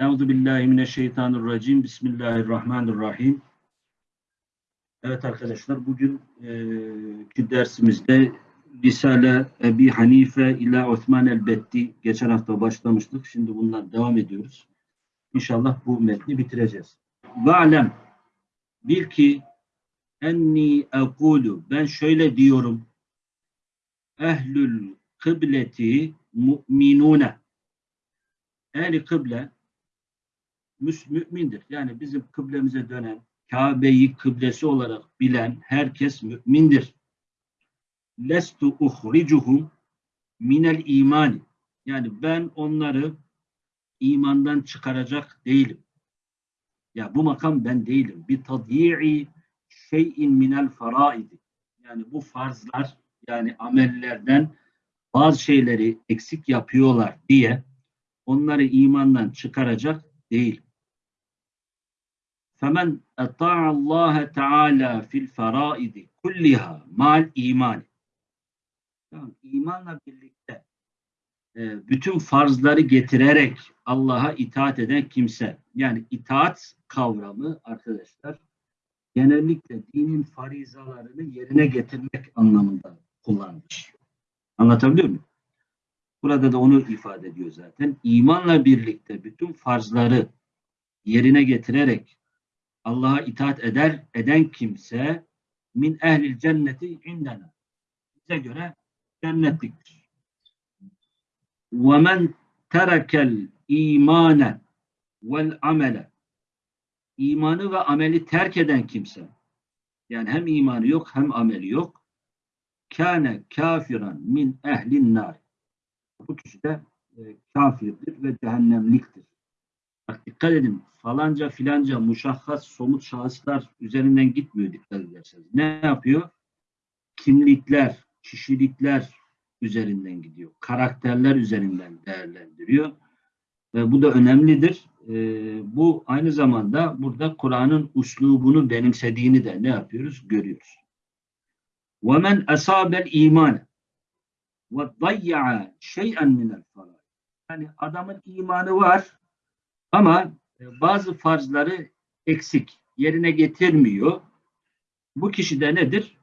Euzu billahi mineşşeytanirracim. Bismillahirrahmanirrahim. Evet arkadaşlar bugünkü dersimizde Risale Ebi Hanife ila Osman el-Betti geçen hafta başlamıştık. Şimdi bundan devam ediyoruz. İnşallah bu metni bitireceğiz. Ve'lem bil ki enni ekulu ben şöyle diyorum ehlül kıbleti mu'minune ehli kıble mümindir. Yani bizim kıblemize dönen, Kabe'yi kıblesi olarak bilen herkes mümindir. Lestu uhricuhum minel imani. Yani ben onları imandan çıkaracak değilim. Ya bu makam ben değilim. Bir tadyi'i şeyin minel faraidi. Yani bu farzlar yani amellerden bazı şeyleri eksik yapıyorlar diye onları imandan çıkaracak değil. Femen eta'a Allah Teala fil faraidi kulliha mal iman. Tamam, imanla birlikte e, bütün farzları getirerek Allah'a itaat eden kimse. Yani itaat kavramı arkadaşlar genellikle dinin farizalarını yerine getirmek anlamında kullanılmış. Anlatabiliyor muyum? Burada da onu ifade ediyor zaten. İmanla birlikte bütün farzları yerine getirerek Allah'a itaat eder eden kimse min ehlil cenneti indena. Bize göre cennetliktir. Ve men terekel imane vel amele imanı ve ameli terk eden kimse yani hem imanı yok hem ameli yok kâne kafiran min ehlin nar bu kişi de e, kafirdir ve cehennemliktir. Bak dikkat edin falanca filanca muşahhas somut şahıslar üzerinden gitmiyor dikkat ederseniz. Ne yapıyor? Kimlikler, kişilikler üzerinden gidiyor. Karakterler üzerinden değerlendiriyor. Ve bu da önemlidir. E, bu aynı zamanda burada Kur'an'ın uslubunu benimsediğini de ne yapıyoruz? Görüyoruz. وَمَنْ أَصَابَ الْا۪يمَانَ وَضَيَّعَ شَيْئًا مِنَ الْفَرَائِ Yani adamın imanı var ama e, bazı farzları eksik, yerine getirmiyor. Bu kişi de nedir?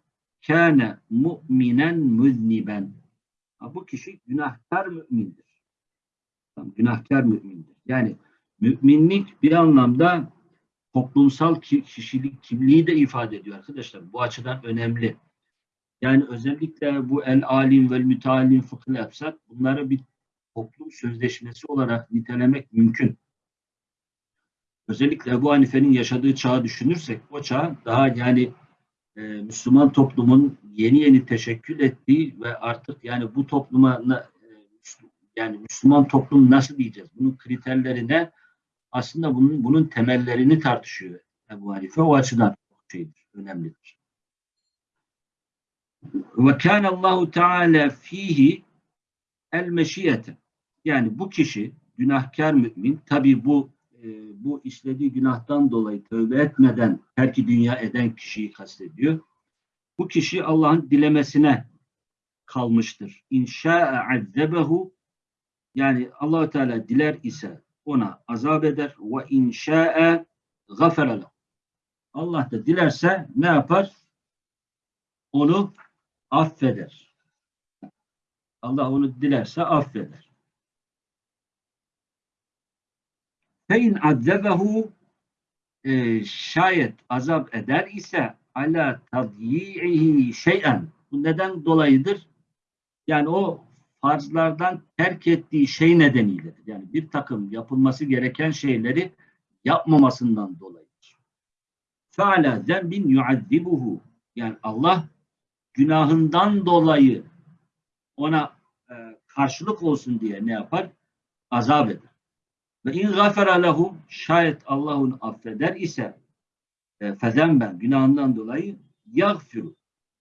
Kâne mu'minen müzniben. Bu kişi günahkar mümindir. Günahkar mümindir. Yani müminlik bir anlamda toplumsal ki- kişilik kimliği de ifade ediyor arkadaşlar. Bu açıdan önemli. Yani özellikle bu el alim ve müteallim fıkıh yapsak bunları bir toplum sözleşmesi olarak nitelemek mümkün. Özellikle Ebu Hanife'nin yaşadığı çağı düşünürsek o çağ daha yani e, Müslüman toplumun yeni yeni teşekkül ettiği ve artık yani bu topluma e, yani Müslüman toplum nasıl diyeceğiz? Bunun kriterleri ne? Aslında bunun bunun temellerini tartışıyor Ebu Hanife. O açıdan çok şeydir, önemlidir. Ve kâne Allahu Teala fihi el meşiyete. Yani bu kişi günahkar mümin tabi bu e, bu işlediği günahtan dolayı tövbe etmeden terki dünya eden kişiyi kastediyor. Bu kişi Allah'ın dilemesine kalmıştır. İnşa'e azzebehu yani allah Teala diler ise ona azap eder ve inşa'e gafere. Allah da dilerse ne yapar? Onu affeder. Allah onu dilerse affeder. Fein azzebehu e, şayet azap eder ise ala tadyi'ihi şey'en. Bu neden dolayıdır? Yani o farzlardan terk ettiği şey nedeniyledir. Yani bir takım yapılması gereken şeyleri yapmamasından dolayıdır. Feala zembin yuazzibuhu. Yani Allah günahından dolayı ona e, karşılık olsun diye ne yapar? Azap eder. Ve in gafara lehu şayet Allah onu affeder ise e, fezemben günahından dolayı yagfiru.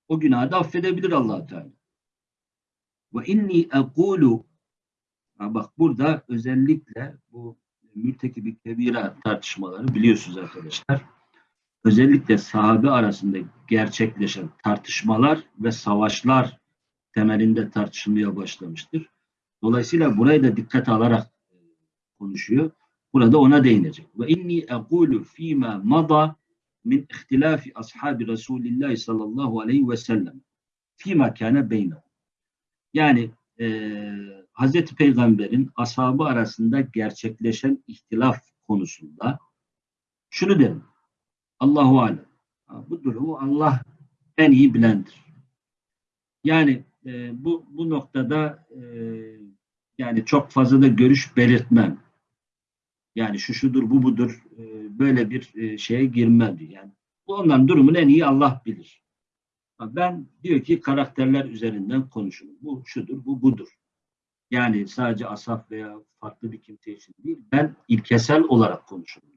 O günahı da affedebilir allah Teala. Ve inni ekulu bak burada özellikle bu mürtekibi kebira tartışmaları biliyorsunuz arkadaşlar. Özellikle sahabe arasında gerçekleşen tartışmalar ve savaşlar temelinde tartışılmaya başlamıştır. Dolayısıyla burayı da dikkate alarak konuşuyor. Burada ona değinecek. Ve inni ekulu fîmâ mada min ihtilafi ashabi Resulillah sallallahu aleyhi ve sellem. Fîmâ kâne beynehu. Yani e, Hazreti Peygamber'in ashabı arasında gerçekleşen ihtilaf konusunda şunu derim. Allahu alem. Bu durumu Allah en iyi bilendir. Yani e, bu bu noktada e, yani çok fazla da görüş belirtmem. Yani şu şudur bu budur e, böyle bir e, şeye girmem diyor. Yani bu onların durumunu en iyi Allah bilir. Ben diyor ki karakterler üzerinden konuşun. Bu şudur, bu budur. Yani sadece asaf veya farklı bir kimse için değil. Ben ilkesel olarak konuşuyorum.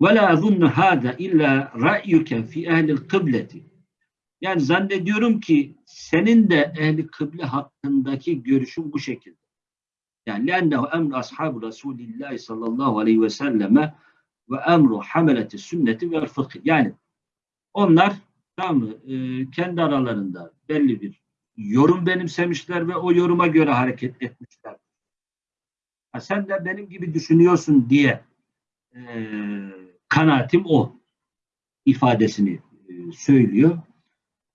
وَلَا أَظُنُّ هَذَا اِلَّا رَأْيُكَ فِي اَهْلِ الْقِبْلَةِ Yani zannediyorum ki senin de ehli kıble hakkındaki görüşün bu şekilde. Yani لَاَنَّهُ اَمْرُ أَصْحَابُ رَسُولِ اللّٰهِ sallallahu aleyhi ve selleme ve emru hameleti sünneti ve fıkh. Yani onlar tamam mı, e, kendi aralarında belli bir yorum benimsemişler ve o yoruma göre hareket etmişler. Ha, sen de benim gibi düşünüyorsun diye e, kanaatim o ifadesini e, söylüyor.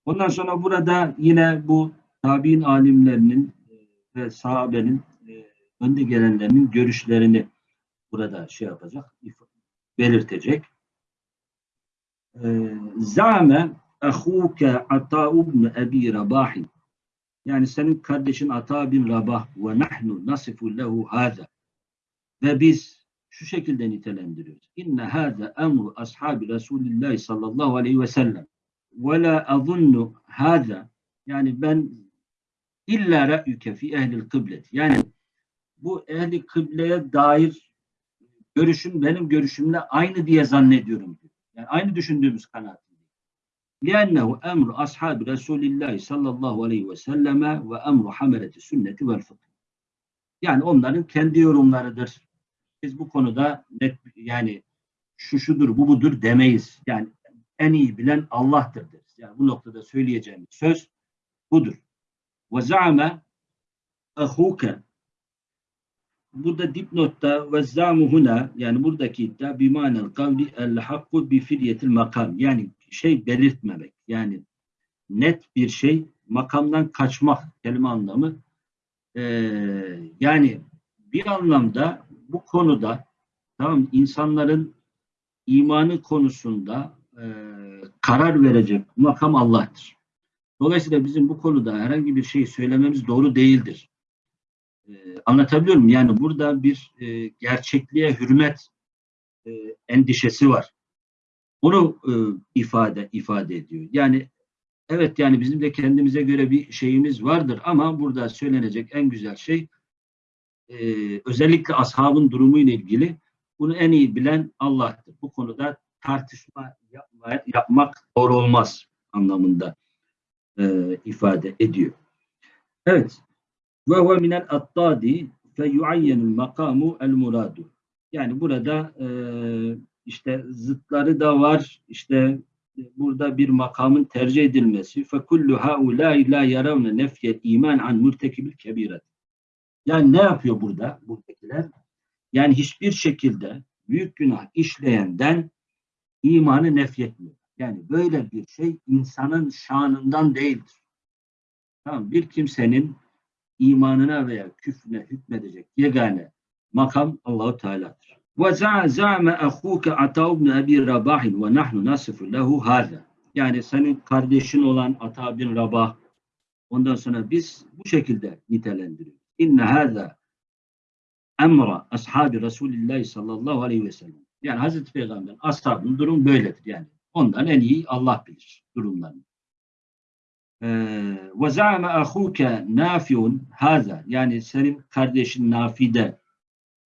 Ondan sonra burada yine bu tabi'in alimlerinin e, ve sahabenin e, önde gelenlerinin görüşlerini burada şey yapacak, belirtecek. E, Zame ahuke ata ibn Ebi Rabahin yani senin kardeşin Ata bin Rabah ve nahnu nasifu lehu hâzâ. Ve biz şu şekilde nitelendiriyoruz. İnne hâzâ emru ashabi Resulillah sallallahu aleyhi ve sellem. Ve la azunnu hâzâ. Yani ben illa ra'yüke fi ehlil kıblet. Yani bu ehli kıbleye dair görüşün benim görüşümle aynı diye zannediyorum. Yani aynı düşündüğümüz kanaat. لأنه أمر أصحاب رسول الله sallallahu aleyhi ve selleme ve emru hameleti sünneti vel fıkh. Yani onların kendi yorumlarıdır. Biz bu konuda net yani şu şudur bu budur demeyiz. Yani en iyi bilen Allah'tır deriz. Yani bu noktada söyleyeceğimiz söz budur. Ve za'ame ahuke burada dipnotta ve zamu huna yani buradaki iddia bimanel kavli el hakku bi filyetil makam yani şey belirtmemek. Yani net bir şey makamdan kaçmak kelime anlamı. Ee, yani bir anlamda bu konuda tamam insanların imanı konusunda e, karar verecek makam Allah'tır. Dolayısıyla bizim bu konuda herhangi bir şey söylememiz doğru değildir. Ee, anlatabiliyor muyum? Yani burada bir e, gerçekliğe hürmet e, endişesi var. Onu e, ifade ifade ediyor. Yani evet yani bizim de kendimize göre bir şeyimiz vardır ama burada söylenecek en güzel şey e, özellikle ashabın durumu ile ilgili bunu en iyi bilen Allah'tır. Bu konuda tartışma yapma, yapmak doğru olmaz anlamında e, ifade ediyor. Evet. Ve huve minel attadi fe yuayyenul makamu el muradu. Yani burada e, işte zıtları da var. İşte burada bir makamın tercih edilmesi. Fe kullu haulâi la yaravne nefye iman an murtekibil kebiret. Yani ne yapıyor burada buradakiler? Yani hiçbir şekilde büyük günah işleyenden imanı nefyetmiyor. Yani böyle bir şey insanın şanından değildir. Tamam, bir kimsenin imanına veya küfrüne hükmedecek yegane makam Allahu Teala'dır. Ve za'ame ahuke Ata ibn Abi Rabah ve nahnu nasifu lehu hada. Yani senin kardeşin olan Ata bin Rabah ondan sonra biz bu şekilde nitelendiriyoruz. İnne hada emra ashabi Resulullah sallallahu aleyhi ve sellem. Yani Hazreti Peygamber'in ashabının durum böyledir yani. Ondan en iyi Allah bilir durumlarını. Ve zâme ahûke nâfiun hâzâ. Yani senin kardeşin Nafi de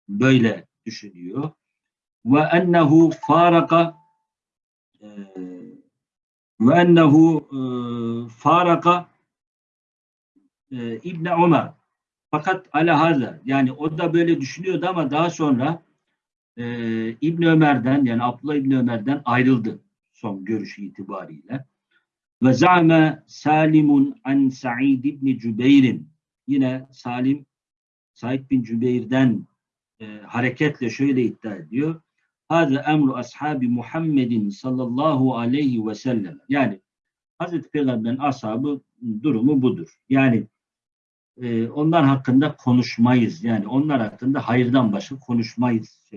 böyle düşünüyor. Ve ennehu faraka e, ve ennehu e, faraka e, İbn Ömer. Fakat ala haza yani o da böyle düşünüyordu ama daha sonra İbn Ömer'den yani Abdullah İbn Ömer'den ayrıldı son görüşü itibariyle. Ve zame Salimun an Sa'id ibn Cübeyr'in yine Salim Said bin Cübeyr'den e, hareketle şöyle iddia ediyor. Hâze emru ashabi Muhammedin sallallahu aleyhi ve sellem. Yani Hazreti Peygamber'in ashabı durumu budur. Yani e, onlar hakkında konuşmayız. Yani onlar hakkında hayırdan başka konuşmayız.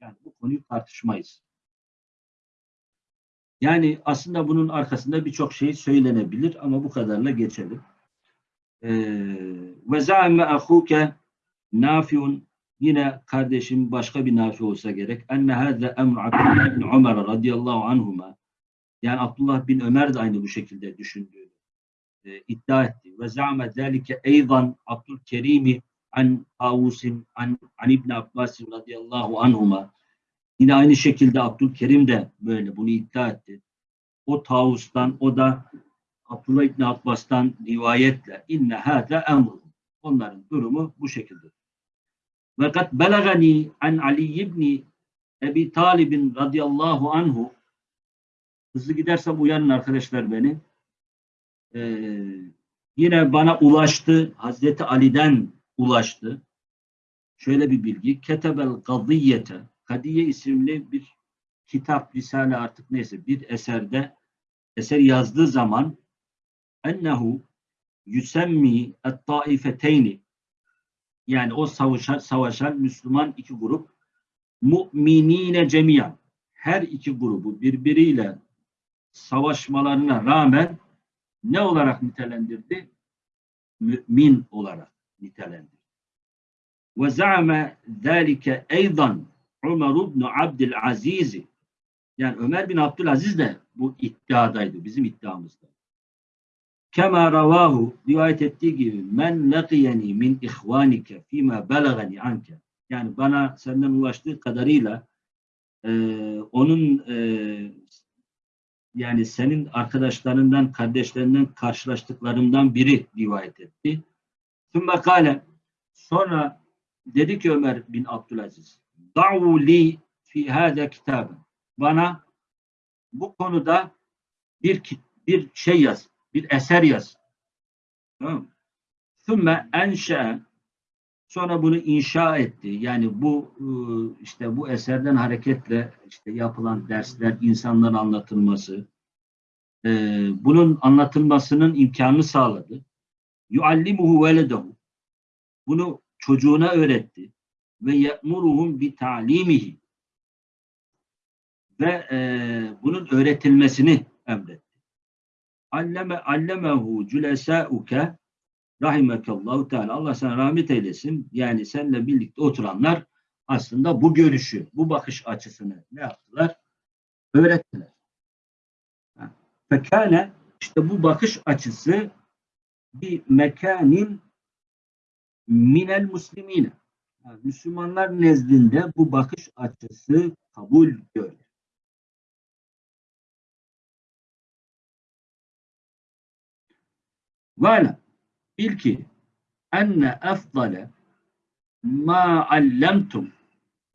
Yani bu konuyu tartışmayız. Yani aslında bunun arkasında birçok şey söylenebilir ama bu kadarla geçelim. Ee, Ve zâme ahuke nafiun yine kardeşim başka bir nafi olsa gerek. Enne hâze emr Abdullah bin Ömer radıyallahu anhuma yani Abdullah bin Ömer de aynı bu şekilde düşündüğünü e, iddia etti. Ve zâme zâlike eydan Abdülkerim'i an Avusin an, an İbn Abbas radıyallahu anhuma yine aynı şekilde Abdülkerim de böyle bunu iddia etti. O Tavus'tan o da Abdullah İbni Abbas'tan rivayetle inne hâze emru. Onların durumu bu şekilde. Ve kad belagani an Ali ibni Ebi Talib'in radıyallahu anhu hızlı gidersem uyanın arkadaşlar beni. Ee, yine bana ulaştı. Hazreti Ali'den ulaştı. Şöyle bir bilgi. Ketebel gadiyete Kadiye isimli bir kitap, risale artık neyse bir eserde eser yazdığı zaman ennehu yüsemmi et-taifeteyni yani o savaşan, savaşan Müslüman iki grup mu'minine cemiyan her iki grubu birbiriyle savaşmalarına rağmen ne olarak nitelendirdi? Mümin olarak nitelendirdi. Ve za'ame zâlike eydan Ömer ibn Abdülaziz yani Ömer bin Abdülaziz de bu iddiadaydı. Bizim iddiamızda. Kema ravahu rivayet ettiği gibi men laqiyeni min ihvanike fima belagani anke yani bana senden ulaştığı kadarıyla e, onun e, yani senin arkadaşlarından, kardeşlerinden karşılaştıklarımdan biri rivayet etti. Sümme kale sonra dedi ki Ömer bin Abdülaziz da'u li fi hâze kitaben bana bu konuda bir bir şey yaz, bir eser yaz. Tamam Sümme enşe sonra bunu inşa etti. Yani bu ıı, işte bu eserden hareketle işte yapılan dersler, insanların anlatılması, bunun anlatılmasının imkanını sağladı. Yuallimuhu veledehu. Bunu çocuğuna öğretti. Ve ye'muruhum bi ta'limihi ve e, bunun öğretilmesini emretti. Alleme allemehu cülesâuke rahimekallahu teala. Allah sana rahmet eylesin. Yani seninle birlikte oturanlar aslında bu görüşü, bu bakış açısını ne yaptılar? Öğrettiler. Fekâne işte bu bakış açısı bir mekanin minel muslimine. Müslümanlar nezdinde bu bakış açısı kabul gördü. Ve bil ki enne efdale ma allemtum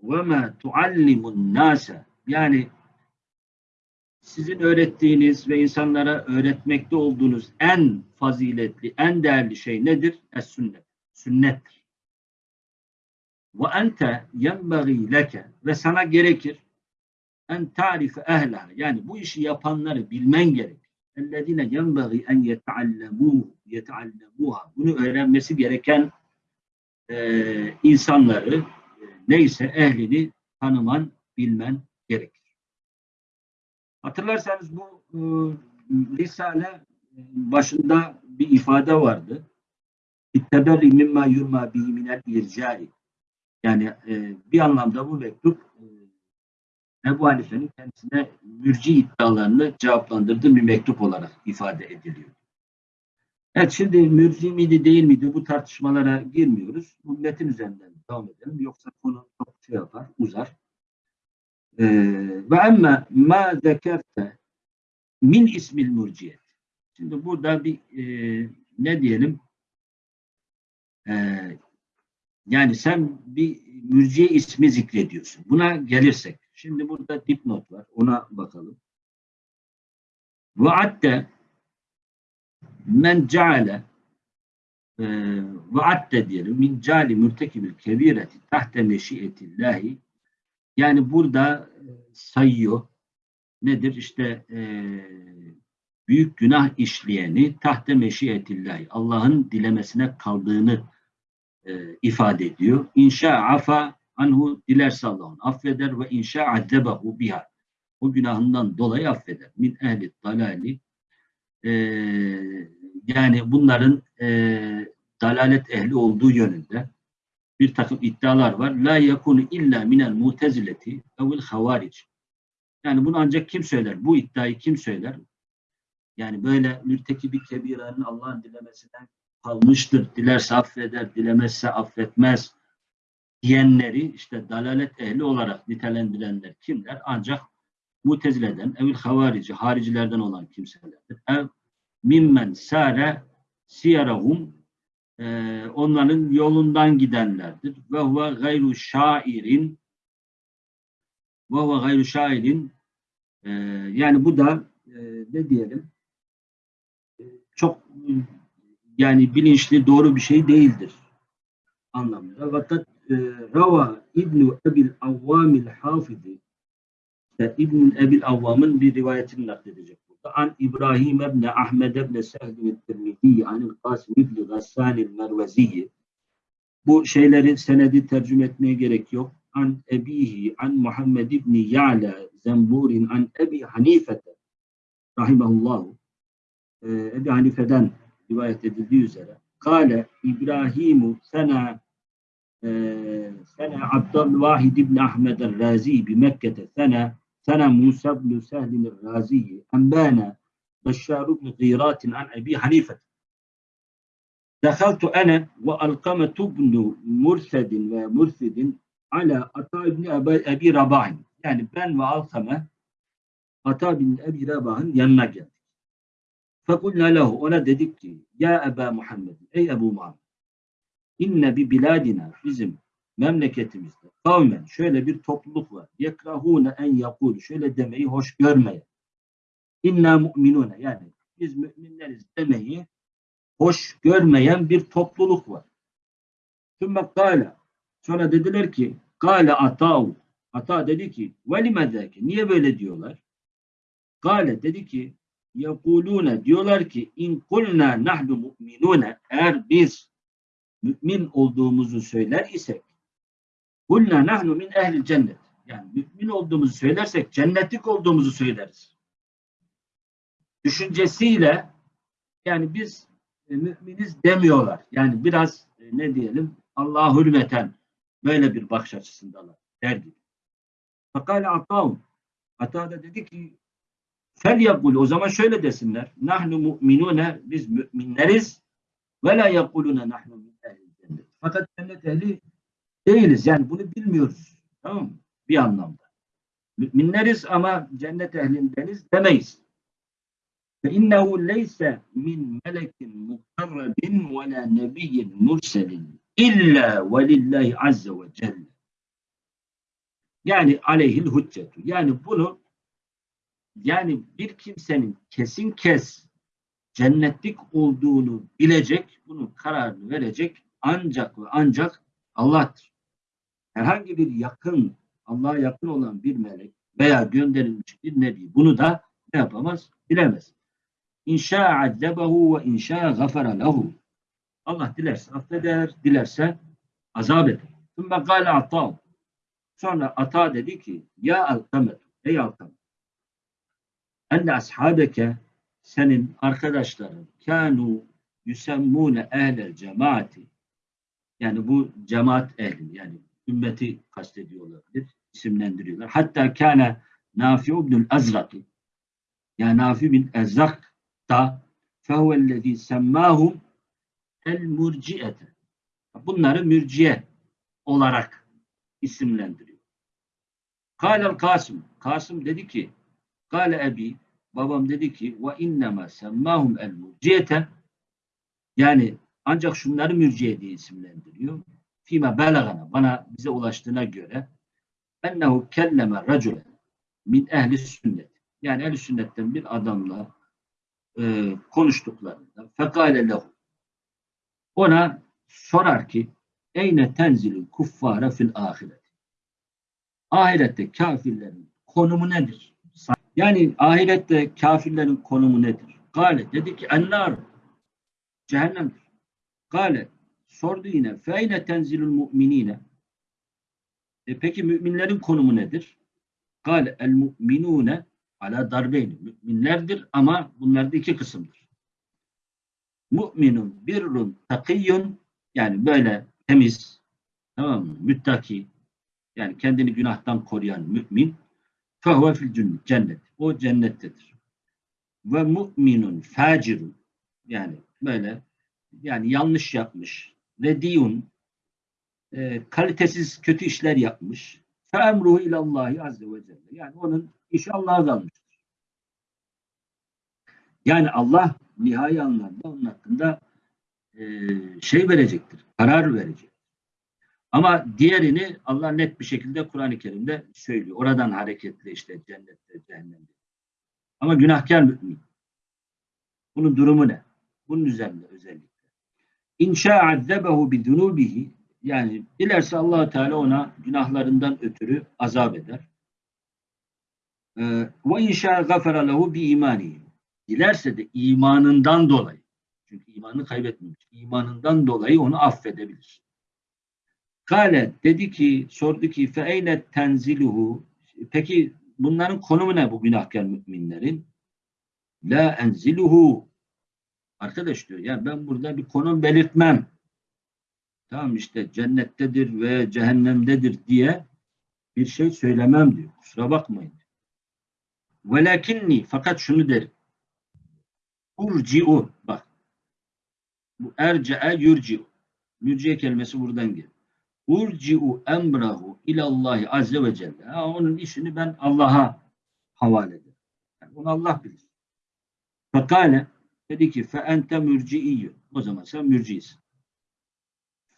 ve ma tuallimun nase yani sizin öğrettiğiniz ve insanlara öğretmekte olduğunuz en faziletli, en değerli şey nedir? Es sünnet. Sünnettir. Ve ente yenbagî leke ve sana gerekir en tarife ehleha yani bu işi yapanları bilmen gerek. Ellezine yenbagî en yeteallemû yeteallemûha bunu öğrenmesi gereken e, insanları e, neyse ehlini tanıman, bilmen gerekir. Hatırlarsanız bu e, Risale e, başında bir ifade vardı. İtteberi mimma yurma bihi minel ircai. Yani e, bir anlamda bu mektup e, Ebu Hanife'nin kendisine mürci iddialarını cevaplandırdığı bir mektup olarak ifade ediliyor. Evet şimdi mürci miydi değil miydi bu tartışmalara girmiyoruz. Bu metin üzerinden devam edelim. Yoksa konu çok şey yapar, uzar. Ee, ve emme ma zekerte min ismil mürciyet. Şimdi burada bir e, ne diyelim e, yani sen bir mürciye ismi zikrediyorsun. Buna gelirsek Şimdi burada dipnot var. Ona bakalım. Vaadde men ceale e, adde diyelim min cali mürtekibil kebireti tahte meşiyetillahi yani burada e, sayıyor nedir işte e, büyük günah işleyeni tahte meşiyetillahi Allah'ın dilemesine kaldığını e, ifade ediyor. İnşa afa anhu dilerse Allah'ın affeder ve inşa addebehu biha o günahından dolayı affeder. Min ehli dalali e, yani bunların e, dalalet ehli olduğu yönünde bir takım iddialar var. La yakunu illa minel mutezileti evil havaric. Yani bunu ancak kim söyler? Bu iddiayı kim söyler? Yani böyle mürtekibi kebiranın Allah'ın dilemesinden kalmıştır. Dilerse affeder, dilemezse affetmez diyenleri işte dalalet ehli olarak nitelendirenler kimler? Ancak mutezileden, evil havarici, haricilerden olan kimselerdir. Ev mimmen sare siyarahum e, onların yolundan gidenlerdir. Ve huve gayru şairin ve huve gayru şairin e, yani bu da e, ne diyelim e, çok yani bilinçli doğru bir şey değildir anlamında. Fakat e, Rava İbn-i Ebil Avvamil Hafizi İbn Ebil Avvam'ın bir rivayetini nakledecek burada. An İbrahim ibn Ahmed ibn Sehl Tirmizi an Kasim ibn Gassan Merveziyi bu şeyleri senedi tercüme etmeye gerek yok. An Ebihi an Muhammed ibn Ya'la Zemburin an Ebi Hanifete rahimahullahu ee, Ebi Hanife'den rivayet edildiği üzere Kale İbrahimu sena sene Abdülvahid ibn Ahmed el-Razi bi Mekke'te sene sene Musa ibn Sehl el-Razi embana Beşşar ibn Gırat an Ebi Hanife دخلت أنا وألقمة بن مرثد ومرثد على Ata ibn Ebi Rabah'ın yani ben ve Alkame Ata bin Ebi Rabah'ın yanına geldik. Fekulna lehu ona dedik ki ya Eba Muhammed ey Ebu Muhammed inne bi biladina bizim memleketimizde kavmen şöyle bir topluluk var. Yekrahune en yakulu şöyle demeyi hoş görmeye. İnna mu'minune yani biz müminleriz demeyi hoş görmeyen bir topluluk var. Sümme kâle sonra dediler ki kâle ata'u ata dedi ki velimedeki niye böyle diyorlar? Kâle dedi ki yekulune diyorlar ki in kulna nahnu mu'minune eğer biz mümin olduğumuzu söyler isek kulna nahnu min ehli cennet yani mümin olduğumuzu söylersek cennetlik olduğumuzu söyleriz. Düşüncesiyle yani biz e, müminiz demiyorlar. Yani biraz e, ne diyelim Allah'a hürmeten böyle bir bakış açısındalar der gibi. Fakale atavun Ata da dedi ki fel yakul o zaman şöyle desinler. Nahnu mu'minune biz müminleriz ve la yakulune nahnu min cennet. Fakat cennet ehli değiliz. Yani bunu bilmiyoruz. Tamam mı? Bir anlamda. Müminleriz ama cennet ehlindeniz demeyiz. Fe innehu leyse min melekin mukarrabin ve la nebiyyin murselin illa ve lillahi azze ve celle. Yani aleyhil hüccetu. Yani bunu yani bir kimsenin kesin kes cennetlik olduğunu bilecek, bunun kararını verecek ancak ve ancak Allah'tır. Herhangi bir yakın, Allah'a yakın olan bir melek veya gönderilmiş bir nebi bunu da ne yapamaz? Bilemez. İnşa azzebehu ve inşa gafara lehu. Allah dilerse affeder, dilerse azap eder. Sümme gâle atav. Sonra ata dedi ki ya alkamet, ey alkamet. Enne ashabeke senin arkadaşların kanu yusemmune ehlel cemaati yani bu cemaat ehli yani ümmeti kastediyorlardır, isimlendiriyorlar. Hatta kâne Nafi ibnül Azraki yani Nafi bin Ezrak da fehuvellezî semmâhum el murciete bunları mürciye olarak isimlendiriyor. Kâlel Kasım Kasım dedi ki Kâle ebi babam dedi ki ve innema semmâhum el murciyete yani ancak şunları mürciye diye isimlendiriyor. Fîme belagana bana bize ulaştığına göre ennehu kelleme racule min ehli sünnet. Yani ehli sünnetten bir adamla e, konuştuklarında fekale lehu ona sorar ki Eyne tenzilül kuffara fil ahiret. Ahirette kafirlerin konumu nedir? Yani ahirette kafirlerin konumu nedir? Gale dedi ki ennar cehennemdir. Gale sordu yine feyne tenzilül mu'minine e peki müminlerin konumu nedir? Gale el mu'minune ala darbeyni. Müminlerdir ama bunlarda iki kısımdır. Mu'minun birrun takiyyun yani böyle temiz, tamam mı? Müttaki, yani kendini günahtan koruyan mümin, fehuve fil cennet. O cennettedir. Ve mu'minun facirun, yani böyle, yani yanlış yapmış, rediyun, e, kalitesiz kötü işler yapmış, fe emruhu ilallahi azze ve celle. Yani onun işi Allah'a kalmıştır. Yani Allah nihai anlamda onun hakkında e, şey verecektir, karar verecek. Ama diğerini Allah net bir şekilde Kur'an-ı Kerim'de söylüyor. Oradan hareketle işte cennette, cehennemde. Ama günahkar mümin. Bunun durumu ne? Bunun üzerinde özellikle. İnşa azzebehu bi dunubihi yani dilerse allah Teala ona günahlarından ötürü azap eder. Ee, ve inşa gafara lehu bi imanihi. Dilerse de imanından dolayı çünkü imanını kaybetmemiş. İmanından dolayı onu affedebilir. Kale dedi ki, sordu ki fe eyne tenziluhu peki bunların konumu ne bu günahkar müminlerin? La enziluhu arkadaş diyor ya ben burada bir konum belirtmem. Tamam işte cennettedir ve cehennemdedir diye bir şey söylemem diyor. Kusura bakmayın. Velakinni fakat şunu derim. Urci'u bak bu erce'e yurci'u. Yurci'ye kelimesi buradan geliyor. Urci'u emrahu ilallahi azze ve celle. Ha, onun işini ben Allah'a havale ederim. Yani onu Allah bilir. Fekale dedi ki fe ente mürci'iyyün. O zaman sen mürciisin.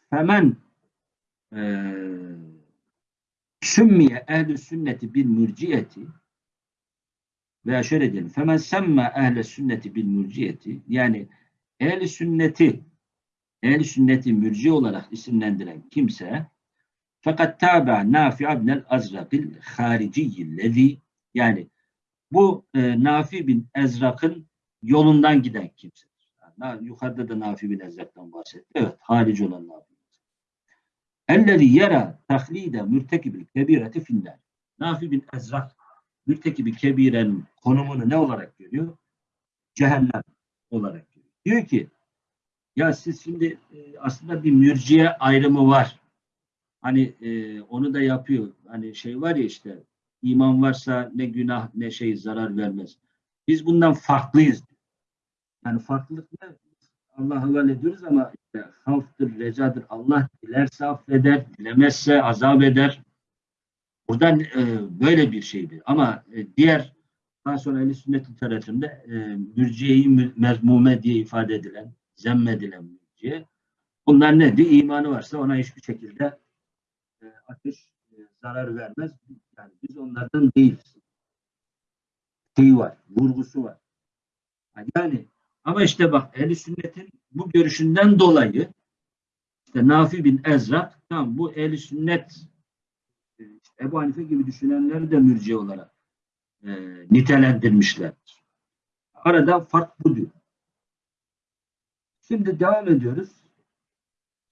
Femen e, sümmiye ehl sünneti bil mürciyeti veya şöyle diyelim. Femen semme ehl sünneti bil mürciyeti yani Ehl-i sünneti ehl sünneti mürci olarak isimlendiren kimse fakat tabi Nafi ibnel Azrak'il hariciyyillezi yani bu e, Nafi bin Ezrak'ın yolundan giden kimsedir. Yani, yukarıda da Nafi bin Ezrak'tan bahsetti. Evet, harici olan Nafi. Ellezi yera tahlide mürtekibil kebireti finler. Nafi bin Ezrak mürtekibi kebirenin konumunu ne olarak görüyor? Cehennem olarak görüyor. Diyor ki ya siz şimdi e, aslında bir mürciye ayrımı var. Hani e, onu da yapıyor. Hani şey var ya işte iman varsa ne günah ne şey zarar vermez. Biz bundan farklıyız. Yani farklılık ne? Allah'a havale ediyoruz ama işte havftır, recadır. Allah dilerse affeder, dilemezse azap eder. Buradan e, böyle bir şeydir. Ama e, diğer daha sonra ehl sünnet literatüründe e, mürciyeyi mezmume diye ifade edilen, zemmedilen mürciye. Bunlar nedir? İmanı varsa ona hiçbir şekilde e, ateş e, zarar vermez. Yani biz onlardan değiliz. Şeyi var, vurgusu var. Yani ama işte bak ehl sünnetin bu görüşünden dolayı işte Nafi bin Ezrak tam bu ehl sünnet e, işte Ebu Hanife gibi düşünenleri de mürciye olarak e, nitelendirmişlerdir. Arada fark bu diyor. Şimdi devam ediyoruz.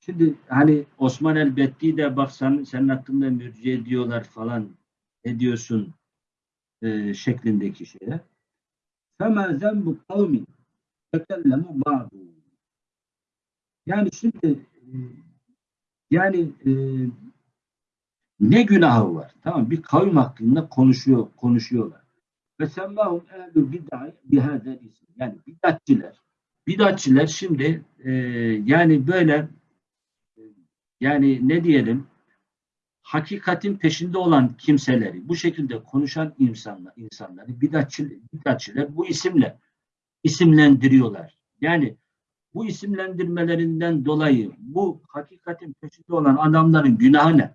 Şimdi hani Osman el-Betti de bak sen, senin hakkında mürciye diyorlar falan ne diyorsun e, şeklindeki şeyler. فَمَا ذَنْبُ قَوْمٍ تَكَلَّمُ بَعْضُ Yani şimdi e, yani e, ne günahı var? Tamam bir kavim hakkında konuşuyor, konuşuyorlar. Ve semmahum ehlü bid'a bihâzel isim. Yani bidatçiler. Bidatçiler şimdi e, yani böyle e, yani ne diyelim hakikatin peşinde olan kimseleri, bu şekilde konuşan insanlar, insanları bidatçiler, bidatçiler bu isimle isimlendiriyorlar. Yani bu isimlendirmelerinden dolayı bu hakikatin peşinde olan adamların günahı ne?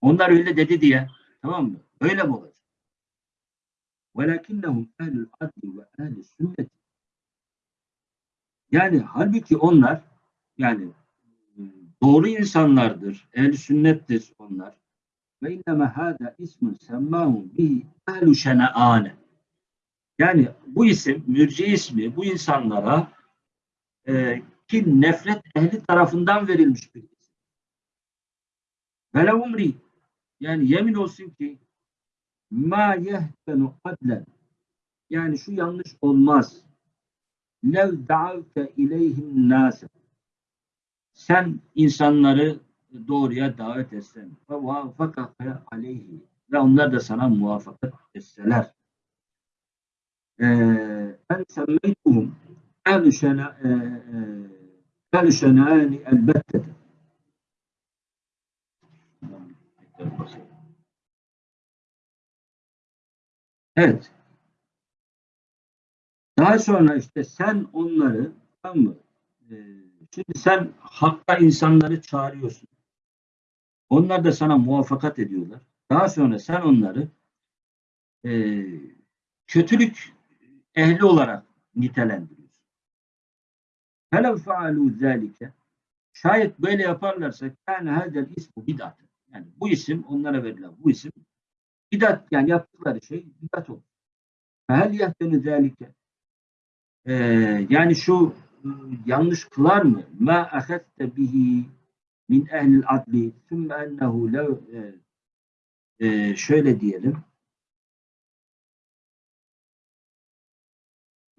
Onlar öyle dedi diye. Tamam mı? Öyle mi olacak? وَلَكِنَّهُمْ اَهْلُ الْعَدْلِ وَاَهْلِ السُنَّةِ yani halbuki onlar Yani e, doğru insanlardır, ehl sünnettir onlar. Ve inneme hâdâ ismun semmâhum bihi ehlu şene'âne. Yani bu isim, mürci ismi bu insanlara e, ki nefret ehli tarafından verilmiş bir isim. Vele umri yani yemin olsun ki ma yehtenu adlen yani şu yanlış olmaz. Lev da'avte ileyhim nase sen insanları doğruya davet etsen. Ve muvaffakake aleyhi. Ve onlar da sana muvaffakat etseler. Ee, ben semmeytuhum. Ehl-i e, e, şenâni elbette Evet. Daha sonra işte sen onları tamam mı? Ee, şimdi sen hakka insanları çağırıyorsun. Onlar da sana muvaffakat ediyorlar. Daha sonra sen onları e, kötülük ehli olarak nitelendiriyorsun. Felev faalu zalike şayet böyle yaparlarsa yani hadel ismu bidat. Yani bu isim onlara verilen bu isim bidat yani yaptıkları şey bidat olur. Fehel yehtenu zalike e, yani şu ıı, yanlış kılar mı? Ma ahette bihi min ehlil adli sümme ennehu lev ee, e, şöyle diyelim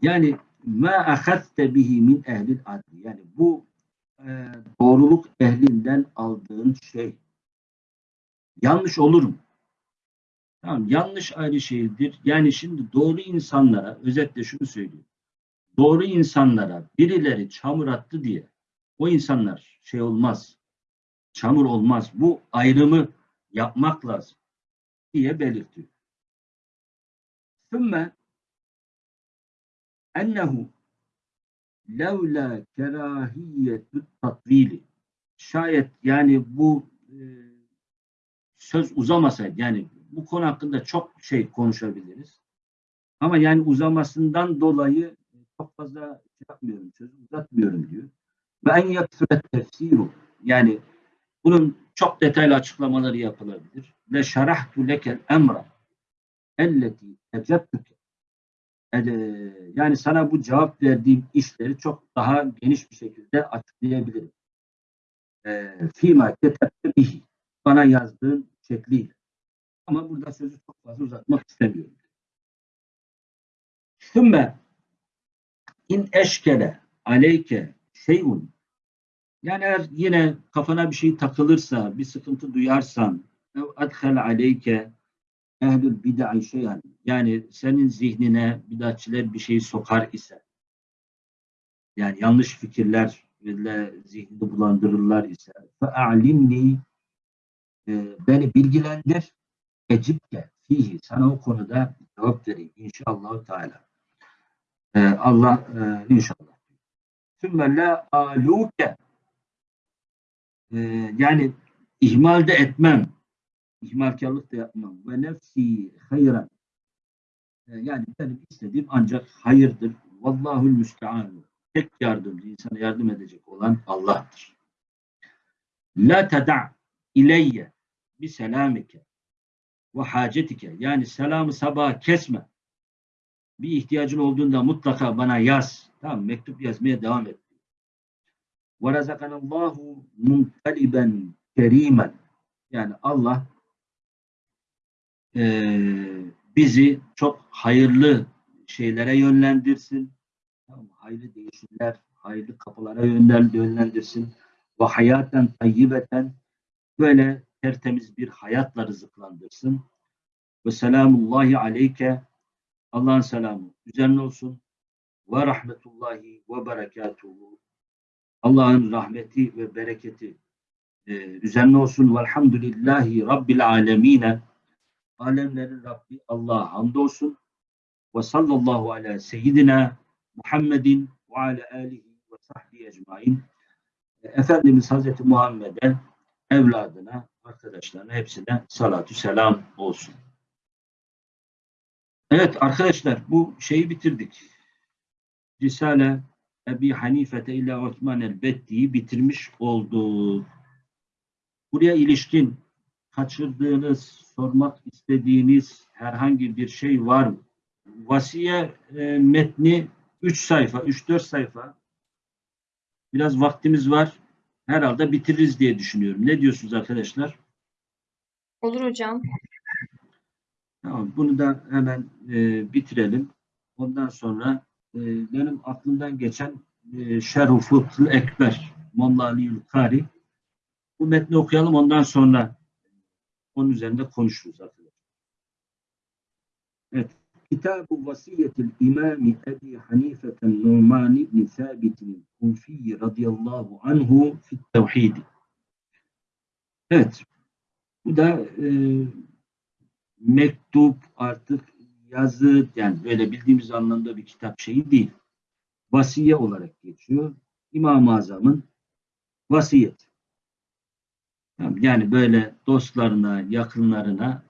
yani ma ahette bihi min ehlil adli yani bu e, doğruluk ehlinden aldığın şey yanlış olur mu? Tamam, yanlış ayrı şeydir. Yani şimdi doğru insanlara özetle şunu söylüyorum Doğru insanlara birileri çamur attı diye o insanlar şey olmaz, çamur olmaz. Bu ayrımı yapmak lazım diye belirtiyor. Sümme ennehu levla kerahiyetü tatvili şayet yani bu e, söz uzamasaydı yani bu konu hakkında çok şey konuşabiliriz. Ama yani uzamasından dolayı çok fazla şey yapmıyorum, söz uzatmıyorum diyor. Ve en yaksuret tefsiru yani bunun çok detaylı açıklamaları yapılabilir. Ve şerahtu lekel emra elleti ecebtüke yani sana bu cevap verdiğim işleri çok daha geniş bir şekilde açıklayabilirim. Fîmâ ketebte bihi bana yazdığın şekliyle. Ama burada sözü çok fazla uzatmak istemiyorum. Sümme in eşkele aleyke şeyun yani eğer yine kafana bir şey takılırsa, bir sıkıntı duyarsan adhel aleyke ehlül bid'i şeyen yani senin zihnine bidatçiler bir şey sokar ise yani yanlış fikirlerle zihnini bulandırırlar ise fe'alimni e, beni bilgilendir ecibke fihi sana o konuda cevap vereyim inşallah Teala. Ee, Allah e, inşallah. Sümme la aluke e, yani ihmal de etmem. İhmalkarlık da yapmam. Ve nefsi hayran. E, yani benim istediğim ancak hayırdır. Vallahul müsteanu. Tek yardımcı, insana yardım edecek olan Allah'tır. La teda' ileyye bi selamike ve hacetike. Yani selamı sabah kesme. Bir ihtiyacın olduğunda mutlaka bana yaz. Tamam mektup yazmaya devam et. Ve razakanallahu munkaliben kerimen. Yani Allah e, bizi çok hayırlı şeylere yönlendirsin. Tamam, hayırlı değişimler, hayırlı kapılara yönlendirsin. Ve hayaten tayyibeten böyle tertemiz bir hayatla rızıklandırsın. Ve selamullahi aleyke Allah'ın selamı üzerine olsun. Ve rahmetullahi ve berekatuhu Allah'ın rahmeti ve bereketi e, üzerine olsun. Velhamdülillahi Rabbil alemine. Alemlerin Rabbi Allah'a hamdolsun. Ve sallallahu ala seyyidina Muhammedin ve ala alihi ve sahbihi ecmain. Efendimiz Hazreti Muhammed'e, evladına, arkadaşlarına hepsine salatü selam olsun. Evet arkadaşlar bu şeyi bitirdik. Risale Ebi Hanifete ile Osman el-Betti'yi bitirmiş oldu. Buraya ilişkin kaçırdığınız, sormak istediğiniz herhangi bir şey var mı? Vasiye e, metni 3 sayfa, 3-4 sayfa. Biraz vaktimiz var. Herhalde bitiririz diye düşünüyorum. Ne diyorsunuz arkadaşlar? Olur hocam. Tamam, bunu da hemen e, bitirelim. Ondan sonra e, benim aklımdan geçen e, Fıkhı Ekber, Molla Ali'ül Kari. Bu metni okuyalım ondan sonra onun üzerinde konuşuruz arkadaşlar. Evet. Kitab-ı Vasiyetil İmami Ebi Hanife'ten Numan İbni Sabit'in Kufi radıyallahu anhu fit tevhidi. Evet. Bu da e, mektup artık yazı yani böyle bildiğimiz anlamda bir kitap şeyi değil. Vasiye olarak geçiyor. İmam-ı Azam'ın vasiyet. Yani böyle dostlarına, yakınlarına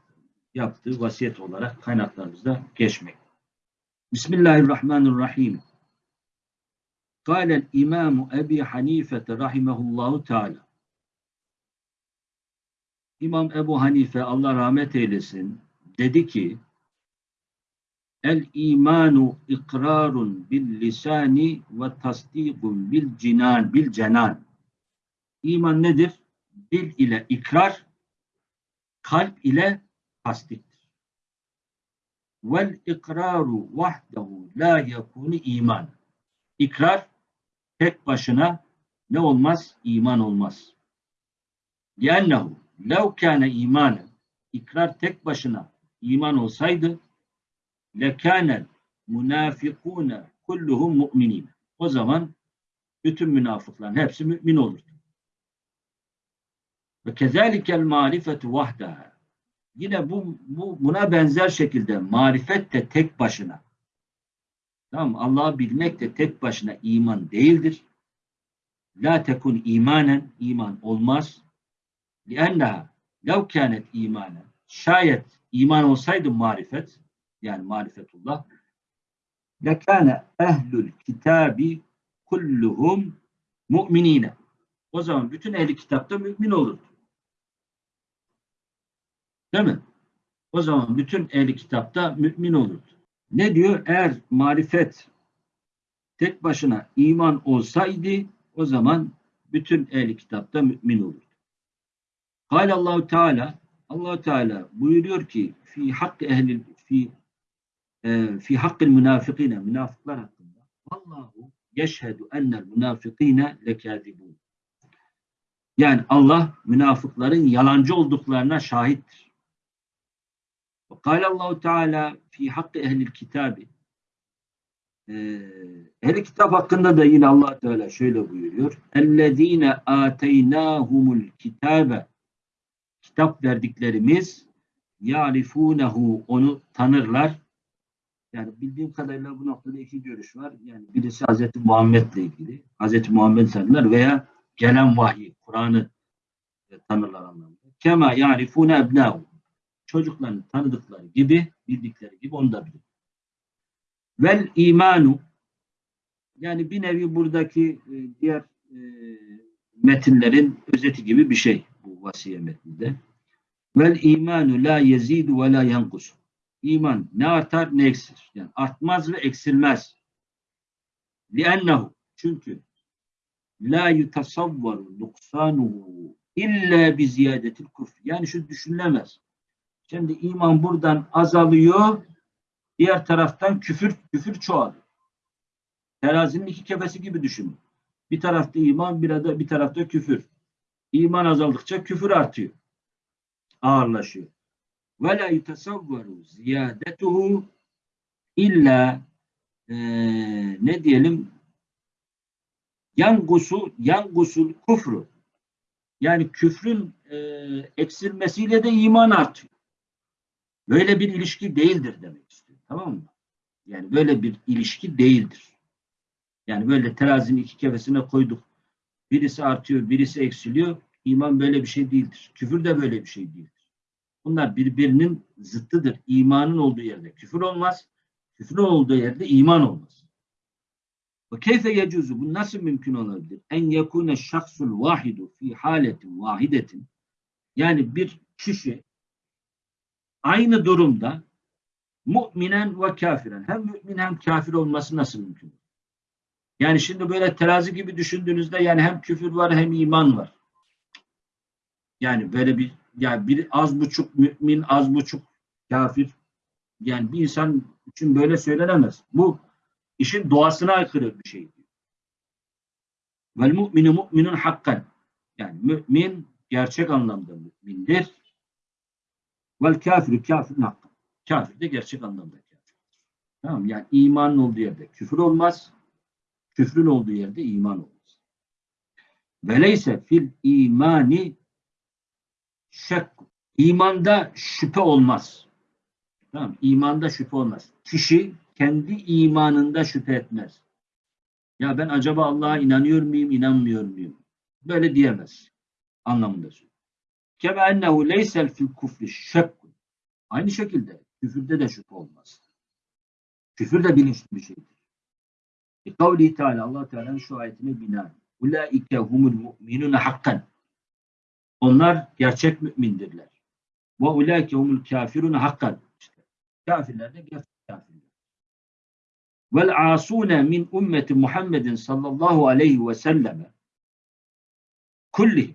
yaptığı vasiyet olarak kaynaklarımızda geçmek. Bismillahirrahmanirrahim. Kâlel İmam Ebi Hanife rahimehullahu teâlâ. İmam Ebu Hanife Allah rahmet eylesin dedi ki El imanu ikrarun bil lisani ve tasdikun bil cinan bil cenan. İman nedir? Dil ile ikrar, kalp ile tasdiktir. Vel ikraru vahdehu la yekunu iman. İkrar tek başına ne olmaz? İman olmaz. Liannehu لَوْ كَانَ imanı ikrar tek başına iman olsaydı لَكَانَ الْمُنَافِقُونَ كُلُّهُمْ مُؤْمِنِينَ O zaman bütün münafıkların hepsi mümin olurdu. Ve kezalikel marifetu vahdaha. Yine bu, bu buna benzer şekilde marifet de tek başına. Tamam Allah'ı bilmek de tek başına iman değildir. La tekun imanen iman olmaz. لِأَنَّهَا لَوْ كَانَتْ imanen. Şayet iman olsaydı marifet, yani marifetullah, لَكَانَ ehlül kitabi kulluhum mu'minine. O zaman bütün ehli kitapta mümin olurdu. Değil mi? O zaman bütün ehli kitapta mümin olurdu. Ne diyor? Eğer marifet tek başına iman olsaydı o zaman bütün ehli kitapta mümin olurdu. Kâle Allahu Teala Allah Teala buyuruyor ki fi hakkı ehli fi e, fi hakkı münafıkine münafıklar hakkında Allahu yeşhedü ennel münafıkine lekâzibûn. Yani Allah münafıkların yalancı olduklarına şahittir. Kâle Allahu Teala fi hakkı ehlil kitabi Ehli kitap hakkında da yine Allah Teala şöyle buyuruyor. Ellezine ateynahumul kitabe kitap verdiklerimiz yarifunehu onu tanırlar. Yani bildiğim kadarıyla bu noktada iki görüş var. Yani birisi Hazreti Muhammed'le ilgili. Hazreti Muhammed tanırlar veya gelen vahyi, Kur'an'ı tanırlar anlamında. Kema yarifune ebnahu. Çocuklarını tanıdıkları gibi, bildikleri gibi onu da bilir. Vel imanu yani bir nevi buradaki e, diğer e, metinlerin özeti gibi bir şey vasiye metninde. Vel imanu la yezidu ve la yankus. İman ne artar ne eksilir. Yani artmaz ve eksilmez. Liennehu çünkü la yutasavvaru nuksanuhu illa bi ziyadetil kufr. Yani şu düşünülemez. Şimdi iman buradan azalıyor, diğer taraftan küfür küfür çoğalıyor. Terazinin iki kefesi gibi düşünün. Bir tarafta iman, bir, da, bir tarafta küfür. İman azaldıkça küfür artıyor. Ağırlaşıyor. Ve la yutasavvaru ziyadetuhu illa ne diyelim yangusu yangusul kufru yani küfrün e, eksilmesiyle de iman artıyor. Böyle bir ilişki değildir demek istiyor. Tamam mı? Yani böyle bir ilişki değildir. Yani böyle terazinin iki kefesine koyduk. Birisi artıyor, birisi eksiliyor. İman böyle bir şey değildir. Küfür de böyle bir şey değildir. Bunlar birbirinin zıttıdır. İmanın olduğu yerde küfür olmaz. Küfrün olduğu yerde iman olmaz. Ve keyfe yecuzu bu nasıl mümkün olabilir? En yekune şahsul vahidu fi haletin vahidetin yani bir kişi aynı durumda müminen ve kafiren hem mümin hem kafir olması nasıl mümkün? Yani şimdi böyle terazi gibi düşündüğünüzde yani hem küfür var hem iman var. Yani böyle bir yani bir az buçuk mümin az buçuk kafir yani bir insan için böyle söylenemez. Bu işin doğasına aykırı bir şey. Vel mu'minu mu'minun hakkan. Yani mümin gerçek anlamda mümindir. Vel kafiru kafirun hakkan. Kafir de gerçek anlamda kafir. Tamam yani imanın olduğu yerde küfür olmaz. Küfrün olduğu yerde iman olmaz. Veleyse fil imani şek. İmanda şüphe olmaz. Tamam İmanda şüphe olmaz. Kişi kendi imanında şüphe etmez. Ya ben acaba Allah'a inanıyor muyum, inanmıyor muyum? Böyle diyemez. Anlamında söylüyor. Keme ennehu leysel fil kufri şekkun. Aynı şekilde küfürde de şüphe olmaz. Küfür de bilinçli bir şeydir. E, kavli Teala Allah Teala'nın şu ayetine binaen. Ulaike humul mu'minune hakkan. Onlar gerçek mümindirler. Ve ulaike humul kafirune hakkan. İşte, kafirler de gerçek kafirler. Vel asune min ümmeti Muhammedin sallallahu aleyhi ve selleme kulli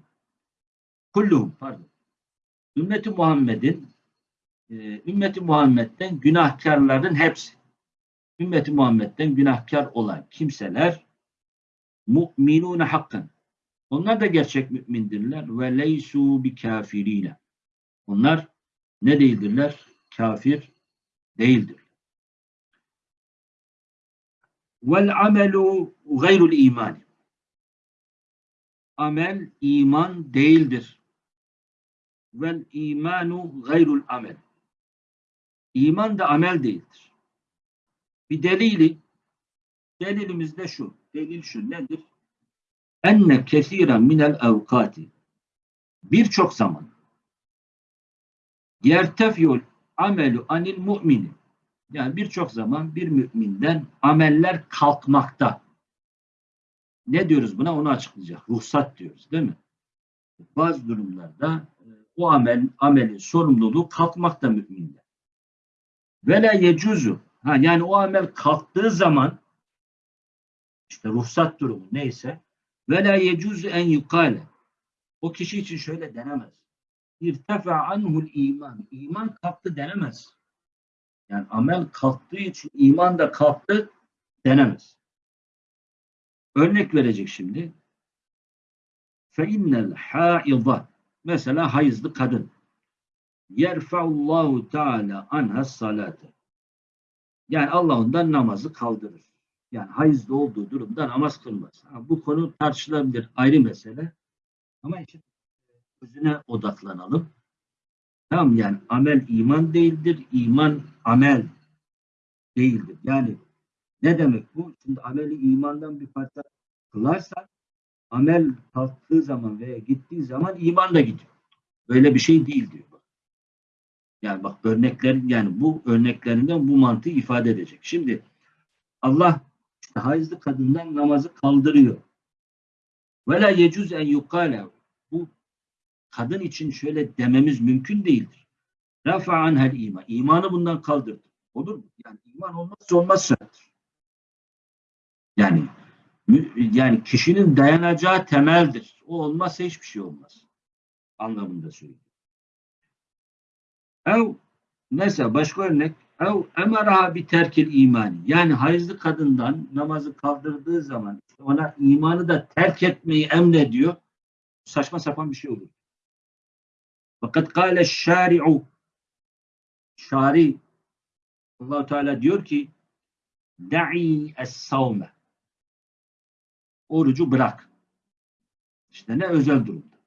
kulluhum pardon. Ümmeti Muhammed'in e, ümmeti Muhammed'den günahkarların hepsi ümmeti Muhammed'den günahkar olan kimseler mu'minune hakkan. Onlar da gerçek mümindirler ve leysu bi kafirine. Onlar ne değildirler? Kafir değildir. Vel amelu gayrul iman. Amel iman değildir. Vel imanu gayrul amel. İman da amel değildir. Bir delili, delilimiz de şu. Delil şu nedir? Enne kesiren minel evkati. Birçok zaman yertefiyul amelu anil mu'mini. Yani birçok zaman bir müminden ameller kalkmakta. Ne diyoruz buna? Onu açıklayacak. Ruhsat diyoruz değil mi? Bazı durumlarda e, o amel, amelin sorumluluğu kalkmakta müminde. Ve la yecuzu. Ha, yani o amel kalktığı zaman işte ruhsat durumu neyse ve la yecuzu en yukale. O kişi için şöyle denemez. İrtefa anhul iman. İman kalktı denemez. Yani amel kalktığı için iman da kalktı denemez. Örnek verecek şimdi. Fe innel haidha. Mesela hayızlı kadın. Yerfeullahu Teala anha salate. Yani Allah ondan namazı kaldırır. Yani hayızlı olduğu durumda namaz kılmaz. Ha, bu konu tartışılabilir. Ayrı mesele. Ama işte özüne odaklanalım. Tamam yani amel iman değildir. iman amel değildir. Yani ne demek bu? Şimdi ameli imandan bir parça kılarsan amel kalktığı zaman veya gittiği zaman iman da gidiyor. Böyle bir şey değil diyor. Yani bak örnekler yani bu örneklerinden bu mantığı ifade edecek. Şimdi Allah işte hayızlı kadından namazı kaldırıyor. Ve la yecuz en yukale bu kadın için şöyle dememiz mümkün değildir. Rafa anhel iman. İmanı bundan kaldırdı. Olur mu? Yani iman olmazsa olmaz şarttır. Yani yani kişinin dayanacağı temeldir. O olmazsa hiçbir şey olmaz. Anlamında söylüyorum. Ev mesela başka örnek ev emaraha bir terkil imani. Yani hayızlı kadından namazı kaldırdığı zaman ona imanı da terk etmeyi emrediyor. Saçma sapan bir şey olur. Fakat kâle şâri'u şari allah Teala diyor ki da'i es-savme orucu bırak. İşte ne özel durumda.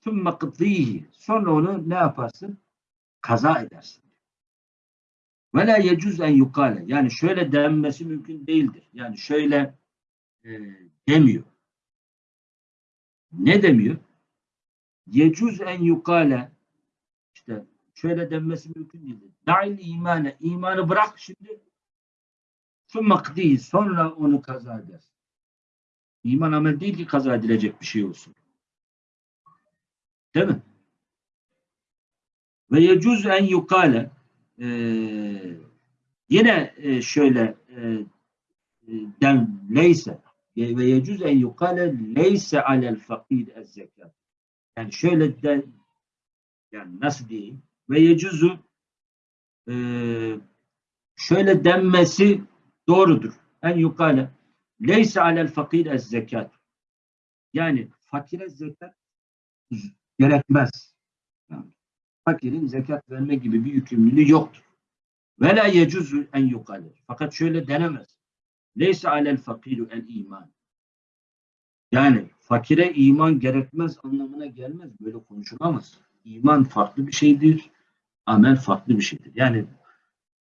Tümme kıtlihi sonra onu ne yaparsın? Kaza edersin. Ve la yecuz en yukale. Yani şöyle denmesi mümkün değildir. Yani şöyle e, demiyor. Ne demiyor? Yecuz en yukale işte şöyle denmesi mümkün değildir. Da'il imane. imanı bırak şimdi Sümme kdi sonra onu kaza edersin. İman amel değil ki kaza edilecek bir şey olsun. Değil mi? Ve yecuz en yukale eee yine e, şöyle e, e, den leyse ve yecuz en yukale leyse alel fakir ez zekat. Yani şöyle de yani nasıl diyeyim? Ve yecuzu e, şöyle denmesi doğrudur. En yukale leyse alel fakir ez zekat. Yani fakire zekat gerekmez. Fakirin zekat verme gibi bir yükümlülüğü yoktur. Ve la yecuzu en yukale. Fakat şöyle denemez. Leyse alel fakiru el iman. Yani fakire iman gerekmez anlamına gelmez. Böyle konuşulamaz. İman farklı bir şeydir. Amel farklı bir şeydir. Yani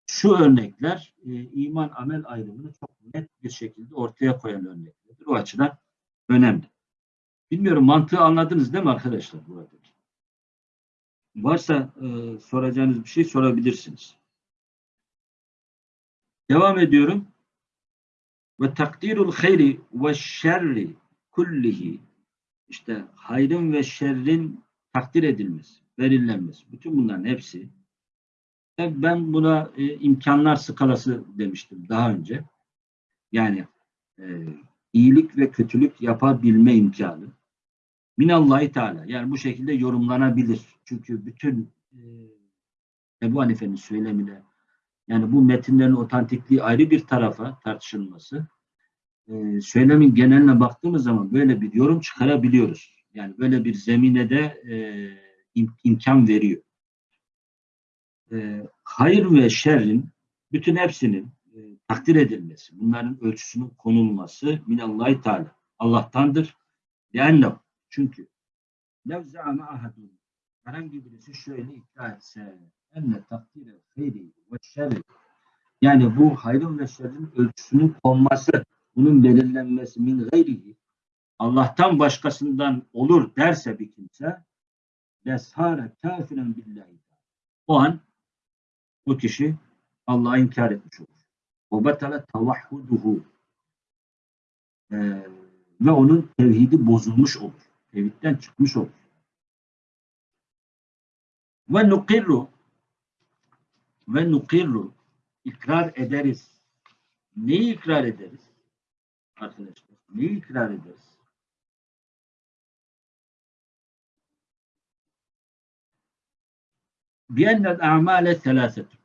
şu örnekler e, iman amel ayrımını çok net bir şekilde ortaya koyan örneklerdir. O açıdan önemli. Bilmiyorum mantığı anladınız değil mi arkadaşlar burada? Varsa e, soracağınız bir şey sorabilirsiniz. Devam ediyorum. Ve takdirul hayri ve şerri kullihi işte hayrın ve şerrin takdir edilmesi, belirlenmesi. Bütün bunların hepsi ben buna e, imkanlar skalası demiştim daha önce. Yani e, iyilik ve kötülük yapabilme imkanı. Minallahi Teala. Yani bu şekilde yorumlanabilir. Çünkü bütün e, Ebu Hanife'nin söylemine yani bu metinlerin otantikliği ayrı bir tarafa tartışılması. E, söylemin geneline baktığımız zaman böyle bir yorum çıkarabiliyoruz. Yani böyle bir zemine de e, im, imkan veriyor. E, hayır ve şerrin bütün hepsinin e, takdir edilmesi, bunların ölçüsünün konulması minallahi teala. Allah'tandır. Yani çünkü lev zâme ahadun herhangi birisi şöyle iddia etse enne takdire hayri ve şerri yani bu hayrın ve şerrin ölçüsünün konması, bunun belirlenmesi min gayrihi Allah'tan başkasından olur derse bir kimse leshâre kafiren billahi o an o kişi Allah'a inkar etmiş olur. O betele tavahhuduhu ee, ve onun tevhidi bozulmuş olur. Tevhidden çıkmış olur. Ve nukirru ve nukirru ikrar ederiz. Neyi ikrar ederiz? Arkadaşlar, neyi ikrar ederiz? Biyennel a'male selâsetun.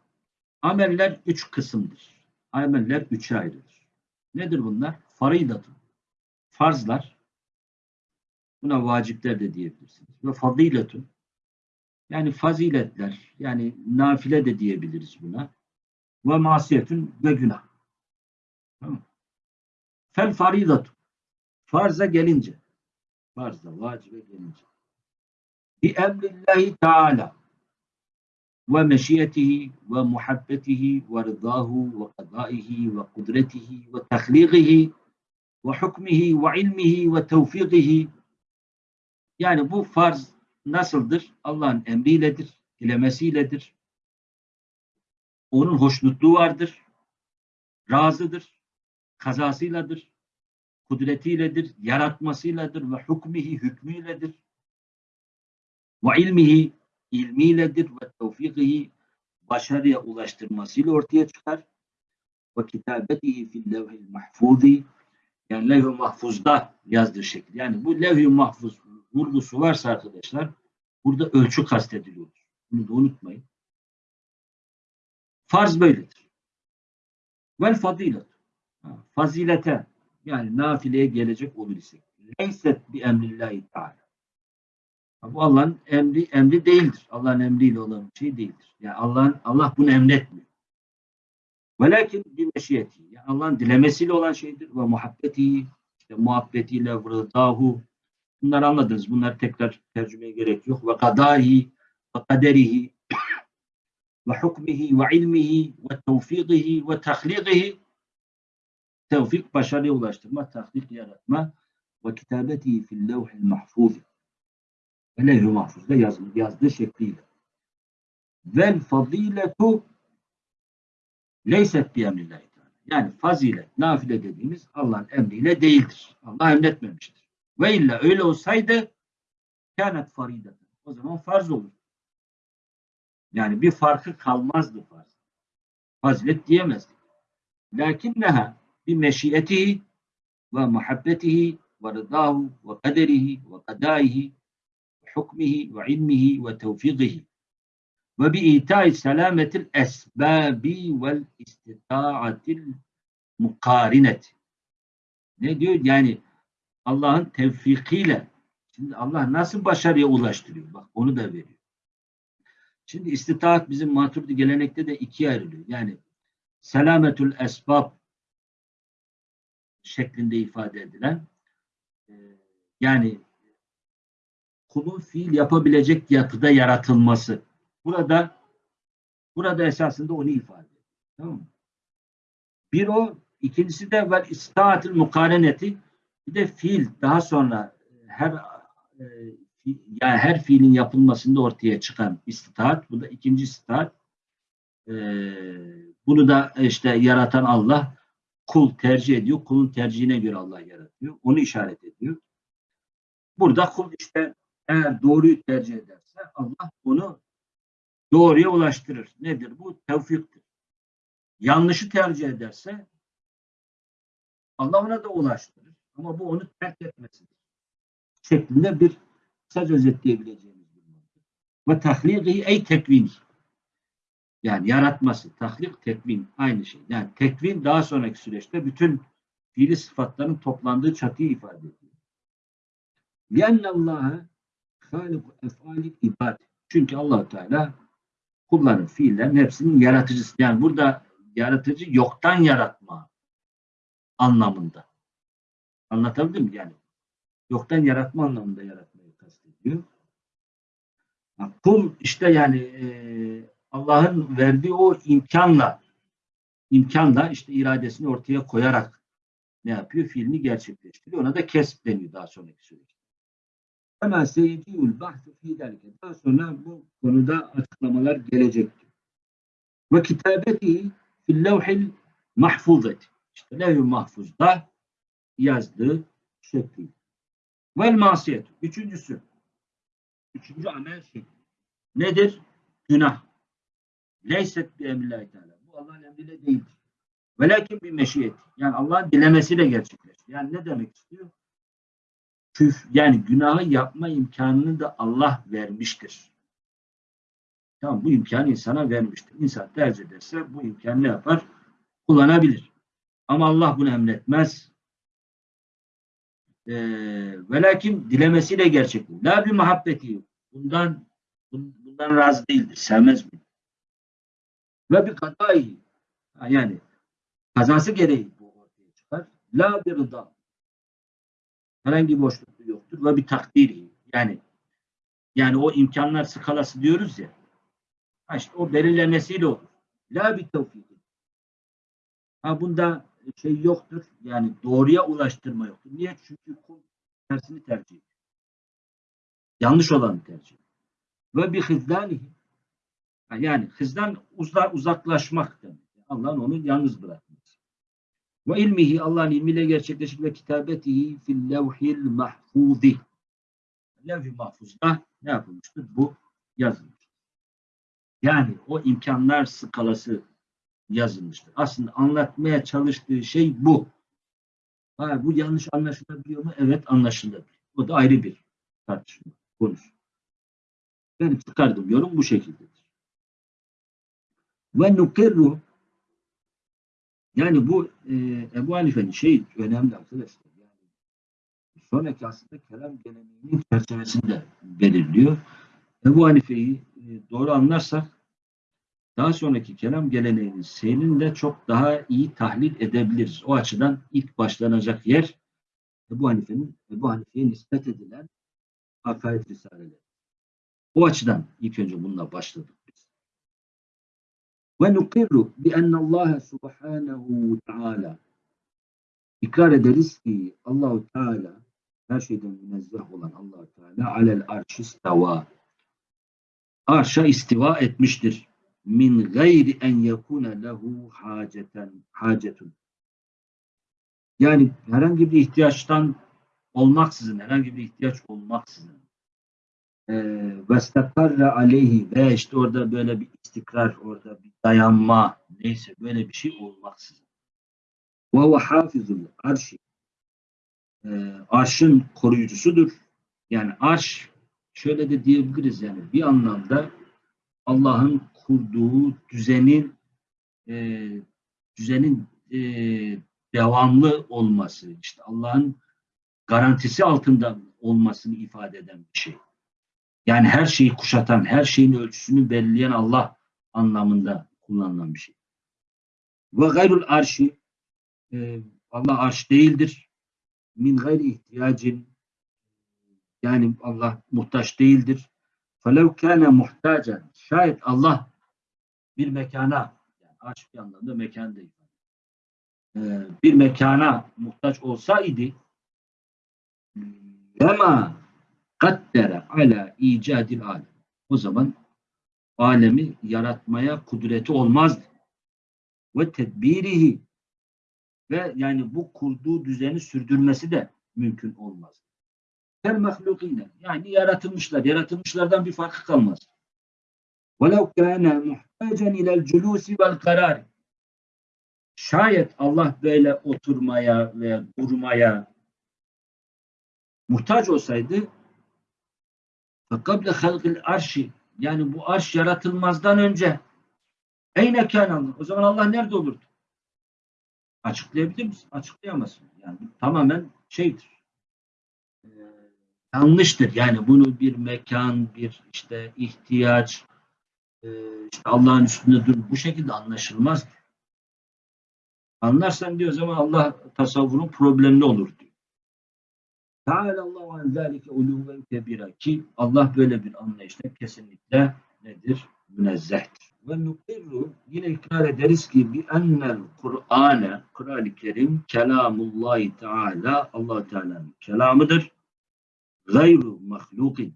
Ameller üç kısımdır. Ameller üçe ayrılır. Nedir bunlar? Faridatun. Farzlar. Buna vacipler de diyebilirsiniz. Ve fadiletun. Yani faziletler. Yani nafile de diyebiliriz buna. Ve masiyetun ve günah. Tamam. Fel faridatun. Farza gelince. Farza, vacibe gelince. Bi emrillahi teala ve meşiyetihi ve muhabbetihi ve rıdahu ve kadaihi ve kudretihi ve tehliğihi ve hukmihi ve ilmihi ve tevfikihi yani bu farz nasıldır? Allah'ın emriyledir, dilemesiyledir. Onun hoşnutluğu vardır. Razıdır. Kazasıyladır. Kudretiyledir. Yaratmasıyladır ve hukmihi hükmüyledir. Ve ilmihi ilmiyledir ve tevfikihi başarıya ulaştırmasıyla ortaya çıkar. Ve kitabetihi fil levhil mahfuzi yani levh-i mahfuzda yazdığı şekil. Yani bu levh-i mahfuz vurgusu varsa arkadaşlar burada ölçü kastediliyor. Bunu da unutmayın. Farz böyledir. Vel fadilet. Fazilete yani nafileye gelecek olur ise. Leyset bi emrillahi teala. Bu Allah'ın emri emri değildir. Allah'ın emriyle olan bir şey değildir. Yani Allah'ın Allah bunu emretmiyor. Velakin bir meşiyeti. Yani Allah'ın dilemesiyle olan şeydir ve muhabbeti, işte muhabbetiyle rıdahu. Bunları anladınız. Bunları tekrar tercümeye gerek yok. Ve kadahi ve kaderihi ve hukmihi ve ilmihi ve tevfikihi ve tahlikihi tevfik başarıya ulaştırma, tahlik yaratma ve kitabetihi fil levhil mahfuzi ve levh-i mahfuzda yazılır, yazdığı şekliyle. Vel faziletu leyset bi emrillahi Yani fazilet, nafile dediğimiz Allah'ın emriyle değildir. Allah emretmemiştir. Ve illa öyle olsaydı kânet farideten. O zaman farz olur. Yani bir farkı kalmazdı farz. Fazilet diyemezdik. Lakinneha bi meşiyetihi ve muhabbetihi ve rıdahu ve kaderihi ve kadaihi ve hukmihi ve ilmihi ve tevfiqihi ve bi itai selametil esbabi vel istitaatil mukarineti. Ne diyor? Yani Allah'ın tevfikiyle şimdi Allah nasıl başarıya ulaştırıyor? Bak onu da veriyor. Şimdi istitaat bizim maturidi gelenekte de ikiye ayrılıyor. Yani selametül esbab şeklinde ifade edilen e, yani kulun fiil yapabilecek yapıda yaratılması. Burada burada esasında onu ifade ediyor. Tamam mı? Bir o, ikincisi de vel istaatil mukareneti bir de fiil daha sonra her e, yani her fiilin yapılmasında ortaya çıkan istitaat. Bu da ikinci istitaat. E, bunu da işte yaratan Allah kul tercih ediyor. Kulun tercihine göre Allah yaratıyor. Onu işaret ediyor. Burada kul işte eğer doğruyu tercih ederse Allah onu doğruya ulaştırır. Nedir bu? Tevfiktir. Yanlışı tercih ederse Allah ona da ulaştırır. Ama bu onu terk etmesidir. Şeklinde bir kısaca özetleyebileceğimiz bir mantık. Ve tahlikihi ey tekvini. Yani yaratması, tahlik, tekvin aynı şey. Yani tekvin daha sonraki süreçte bütün fiili sıfatların toplandığı çatıyı ifade ediyor. Yennallaha halik efali ibad. Çünkü allah Teala kulların fiillerin hepsinin yaratıcısı. Yani burada yaratıcı yoktan yaratma anlamında. Anlatabildim mi? Yani yoktan yaratma anlamında yaratmayı kastediyor. Kul işte yani e, Allah'ın verdiği o imkanla imkanla işte iradesini ortaya koyarak ne yapıyor? Fiilini gerçekleştiriyor. Ona da kesp deniyor daha sonraki süreçte. Hemen seyidiyul bahsi fi derken daha sonra bu konuda açıklamalar gelecektir. Ve kitabeti fil levhil mahfuzeti. İşte levh-i mahfuzda yazdığı şekli. Vel masiyet. Üçüncüsü. Üçüncü amel şekli. Nedir? Günah. Leyset bi emrillahi teala. Bu Allah'ın emriyle değildir. Velakin bir meşiyet. Yani Allah'ın dilemesiyle gerçekleşir. Yani ne demek istiyor? Küf, yani günahı yapma imkanını da Allah vermiştir. Tamam bu imkanı insana vermiştir. İnsan tercih ederse bu imkanı ne yapar? Kullanabilir. Ama Allah bunu emretmez. Ee, velakin dilemesiyle gerçekleşir. La bir muhabbeti. Bundan bundan razı değildir. Sevmez mi? Ve bir kadayı. Yani kazası gereği bu ortaya çıkar. La bir rıda. Herhangi bir boşluklu yoktur. Ve bir takdiri. Yani yani o imkanlar skalası diyoruz ya. İşte o belirlemesiyle olur. La bir tevfik. Ha bunda şey yoktur. Yani doğruya ulaştırma yoktur. Niye? Çünkü kul tersini tercih ediyor. Yanlış olanı tercih ediyor. Ve bir hizlanihi. Ha Yani hızdan uzak, uzaklaşmak demek. Allah'ın onu yalnız bırakması. Ve ilmihi Allah'ın ilmiyle gerçekleşir ve kitabetihi fil levhil mahfuzi. Levh-i mahfuzda ne yapılmıştır? Bu yazılmıştır. Yani o imkanlar skalası yazılmıştır. Aslında anlatmaya çalıştığı şey bu. Ha, bu yanlış anlaşılabiliyor mu? Evet anlaşılabilir. O da ayrı bir tartışma konusu. Benim çıkardığım yorum bu şekildedir. Ve nukirru yani bu e, Ebu Hanife'nin şey önemli arkadaşlar. Yani sonraki aslında kelam geleneğinin çerçevesinde belirliyor. Ebu Hanife'yi e, doğru anlarsak daha sonraki kelam geleneğinin seyrini de çok daha iyi tahlil edebiliriz. O açıdan ilk başlanacak yer Ebu Hanife'nin Ebu Hanife'ye nispet edilen akaid risaleleri. O açıdan ilk önce bununla başladık biz. Ve nukirru bi Allah subhanahu teala ikrar ederiz ki Allahu Teala her şeyden münezzeh olan Allah Teala alel arş istava arşa istiva etmiştir. Min gayri en yekune lehu haceten hacetun. Yani herhangi bir ihtiyaçtan olmaksızın, herhangi bir ihtiyaç olmaksızın ve stakarra aleyhi ve işte orada böyle bir istikrar, orada bir dayanma neyse böyle bir şey olmaksızın. Ve huve hafizul arşi e, arşın koruyucusudur. Yani arş şöyle de diyebiliriz yani bir anlamda Allah'ın kurduğu düzenin e, düzenin e, devamlı olması, işte Allah'ın garantisi altında olmasını ifade eden bir şey. Yani her şeyi kuşatan, her şeyin ölçüsünü belirleyen Allah anlamında kullanılan bir şey. Ve gayrul arşi e, Allah arş değildir. Min gayri ihtiyacin yani Allah muhtaç değildir. Felev kâne muhtacen şayet Allah bir mekana yani aşık anlamda mekan değil. Ee, bir mekana muhtaç olsaydı lema kaddere ala icadil alem. O zaman alemi yaratmaya kudreti olmazdı. Ve tedbirihi ve yani bu kurduğu düzeni sürdürmesi de mümkün olmaz. Kel mahlukine yani yaratılmışlar, yaratılmışlardan bir farkı kalmaz. Velev kâne كَانَ مُحْتَاجًا اِلَى الْجُلُوسِ وَالْقَرَارِ Şayet Allah böyle oturmaya veya durmaya muhtaç olsaydı فَقَبْلَ خَلْقِ arşi yani bu arş yaratılmazdan önce eyne kâne Allah? O zaman Allah nerede olurdu? Açıklayabilir misin? Açıklayamazsın. Yani bu tamamen şeydir. Ee, yanlıştır. Yani bunu bir mekan, bir işte ihtiyaç, e, işte Allah'ın üstünde dur. Bu şekilde anlaşılmaz. Anlarsan diyor zaman Allah tasavvurun problemli olur diyor. Teala Allahu an zalike uluven kebira ki Allah böyle bir anlayışta kesinlikle nedir? Münezzehtir. Ve nukirru yine ikrar ederiz ki bi ennel Kur'ane Kur'an-ı Kerim kelamullahi teala allah Teala'nın kelamıdır. Gayru mahlukin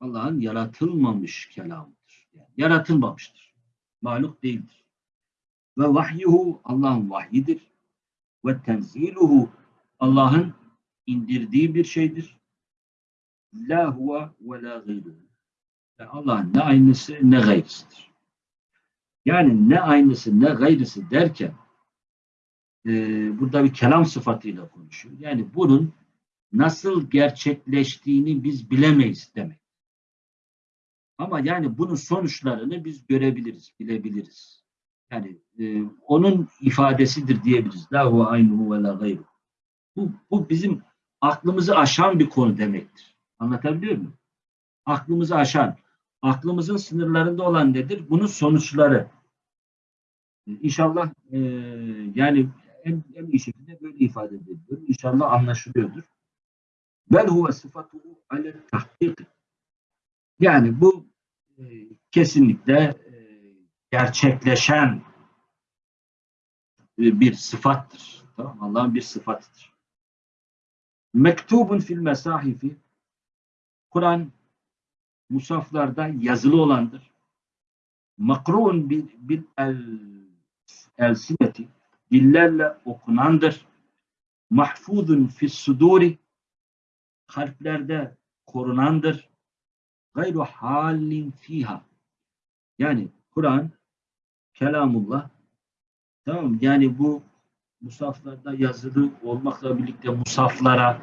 Allah'ın yaratılmamış kelamıdır. Yani yaratılmamıştır. Mahluk değildir. Ve vahyuhu Allah'ın vahyidir. Ve tenziluhu Allah'ın indirdiği bir şeydir. La huve ve la gayruhu. Allah'ın ne aynısı ne gayrısıdır. Yani ne aynısı ne gayrısı derken e, burada bir kelam sıfatıyla konuşuyor. Yani bunun nasıl gerçekleştiğini biz bilemeyiz demek. Ama yani bunun sonuçlarını biz görebiliriz, bilebiliriz. Yani e, onun ifadesidir diyebiliriz. La huve aynuhu ve la gayru. Bu, bu bizim aklımızı aşan bir konu demektir. Anlatabiliyor muyum? Aklımızı aşan, aklımızın sınırlarında olan nedir? Bunun sonuçları. İnşallah e, yani en, en iyi şekilde böyle ifade ediliyor. İnşallah anlaşılıyordur. Bel huve sıfatuhu ale tahkik. Yani bu e, kesinlikle e, gerçekleşen e, bir sıfattır. Tamam Allah'ın bir sıfatıdır. Mektubun fil mesahifi Kur'an musaflarda yazılı olandır. Makruun bil, bil el, el sineti dillerle okunandır. Mahfuzun fis suduri kalplerde korunandır. Gayru halin fiha. Yani Kur'an kelamullah tamam yani bu musaflarda yazılı olmakla birlikte musaflara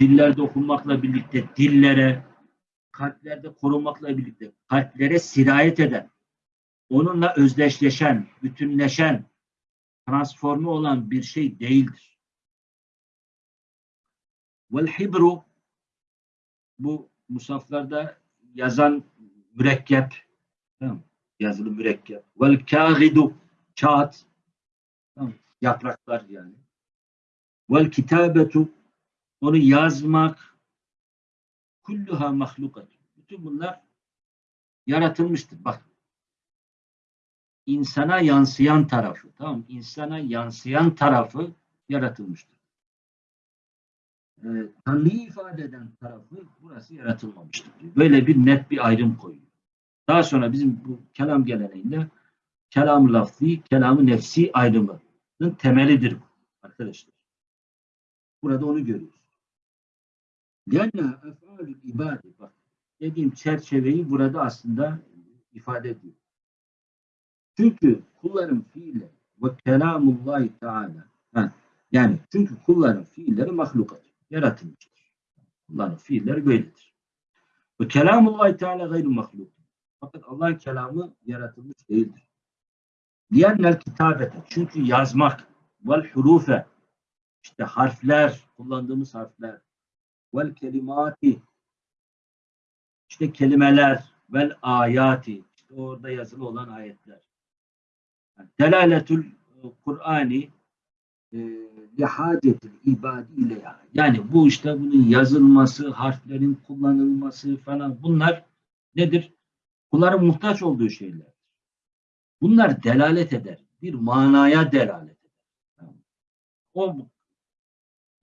dillerde okunmakla birlikte dillere kalplerde korunmakla birlikte kalplere sirayet eden onunla özdeşleşen, bütünleşen, transforme olan bir şey değildir. Vel hibru bu musaflarda yazan mürekkep tamam, yazılı mürekkep. Vel kâgidu kağıt tamam, yapraklar yani. Vel kitabetu onu yazmak kulluha mahlukat. Bütün bunlar yaratılmıştır. Bak insana yansıyan tarafı tamam insana yansıyan tarafı yaratılmıştır. Ee, Tanrı'yı ifade eden tarafı burası yaratılmamıştır. Diyor. Böyle bir net bir ayrım koyuyor. Daha sonra bizim bu kelam geleneğinde kelam lafzi, kelam nefsi ayrımının temelidir bu arkadaşlar. Burada onu görüyoruz. Lianna ef'alül ibade bak dediğim çerçeveyi burada aslında ifade ediyor. Çünkü kulların fiilleri ve kelamullahi teala yani çünkü kulların fiilleri mahlukat, yaratılmıştır. Kulların fiilleri böyledir. Ve kelamullahi teala gayru mahluk. Fakat Allah'ın kelamı yaratılmış değildir. Diğerler kitabete. Çünkü yazmak vel hurufe işte harfler, kullandığımız harfler vel kelimati işte kelimeler vel ayati işte orada yazılı olan ayetler. Delaletül Kur'ani e, lihacetil ibadi ile yani bu işte bunun yazılması, harflerin kullanılması falan bunlar nedir? Kulların muhtaç olduğu şeyler. Bunlar delalet eder. Bir manaya delalet eder. O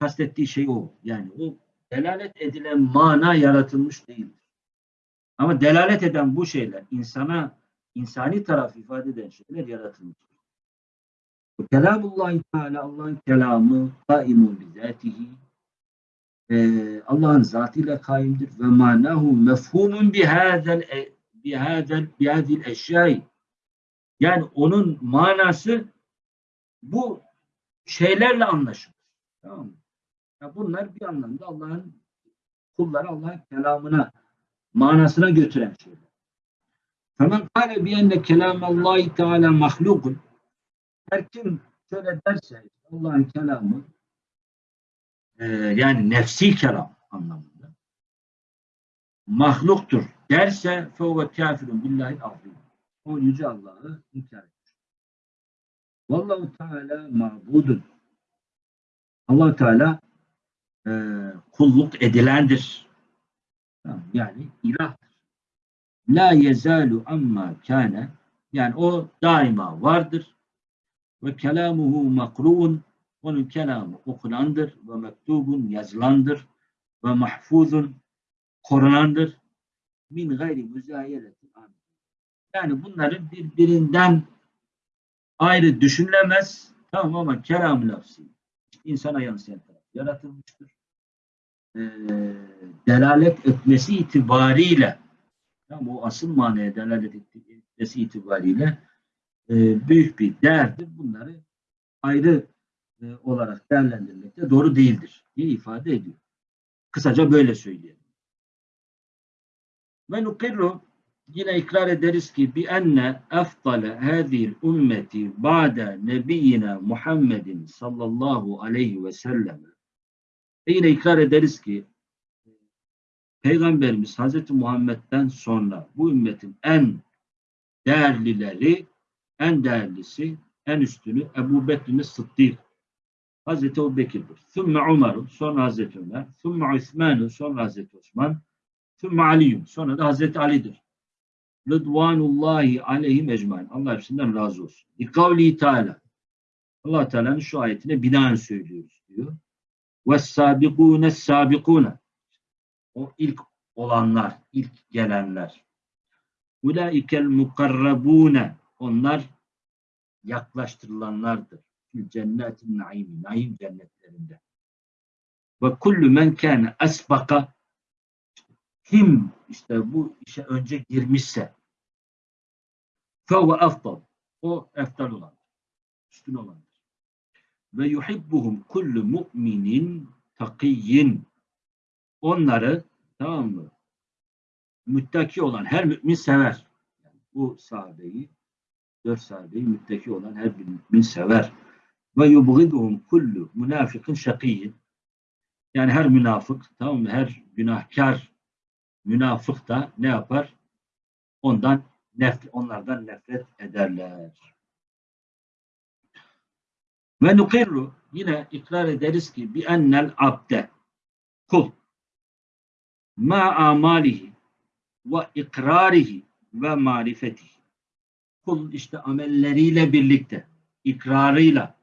kastettiği şey o. Yani o delalet edilen mana yaratılmış değildir. Ama delalet eden bu şeyler insana insani taraf ifade eden şeyler yaratılmıştır. Kelamullahi Teala Allah'ın kelamı kaimun bizatihi ee, Allah'ın zatıyla kaimdir ve manahu mefhumun bihâzel bihâzel bihâzil eşyâi yani onun manası bu şeylerle anlaşılır. Tamam mı? Ya bunlar bir anlamda Allah'ın kulları Allah'ın kelamına manasına götüren şeyler. Famen kâle biyenne kelâmallâhi teâlâ mahlukun her kim şöyle derse Allah'ın kelamı e, yani nefsi kelam anlamında mahluktur derse fevve kafirun billahi azim. O yüce Allah'ı inkar etmiş. Vallahu Teala mabudun. allah Teala e, kulluk edilendir. Yani ilahtır. La yezalu amma kâne yani o daima vardır. Ve kelamuhu makruun onun kelamı okunandır ve mektubun yazılandır ve mahfuzun korunandır. Min gayri müzayeletin yani bunların birbirinden ayrı düşünülemez. Tamam ama kelam lafzı insana yansıyan taraf yaratılmıştır. Ee, delalet etmesi itibariyle tamam, o asıl manaya delalet etmesi itibariyle e, büyük bir değerdir. Bunları ayrı e, olarak değerlendirmek de doğru değildir diye ifade ediyor. Kısaca böyle söyleyelim. Ve nukirru yine ikrar ederiz ki bi enne efdale hadhihi ümmeti ba'de nebiyyina Muhammedin sallallahu aleyhi ve sellem ve yine ikrar ederiz ki Peygamberimiz Hazreti Muhammed'den sonra bu ümmetin en değerlileri, en değerlisi, en üstünü Ebu Bekir'in Sıddık. Hazreti Ebu Bekir'dir. Sümme Umar'ın, sonra Hazreti Ömer. Sümme Osman'ın, sonra Hazreti Osman. Sümme Ali'yun, sonra da Hazreti Ali'dir. Rıdvanullahi aleyhim ecmain. Allah hepsinden razı olsun. İkavli Teala. Allah Teala'nın şu ayetine binaen söylüyoruz diyor. Ve sabikune sabikune. O ilk olanlar, ilk gelenler. Ulaikel mukarrabune onlar yaklaştırılanlardır. Cennetin naimi, naim cennetlerinde. Ve kullu men kâne esbaka kim işte bu işe önce girmişse fevve afdal o eftal olan üstün olandır. Ve yuhibbuhum kullu mu'minin takiyyin onları tamam mı? Müttaki olan her mümin sever. Yani bu sahabeyi dört sahabeyi müttaki olan her bir mümin sever. Ve yubgiduhum kullu münafikin şakiyyin yani her münafık tamam mı? Her günahkar münafık da ne yapar? Ondan nefret, onlardan nefret ederler. Ve nukirru yine ikrar ederiz ki bi ennel abde kul ma amalihi ve ikrarihi ve marifetihi kul işte amelleriyle birlikte, ikrarıyla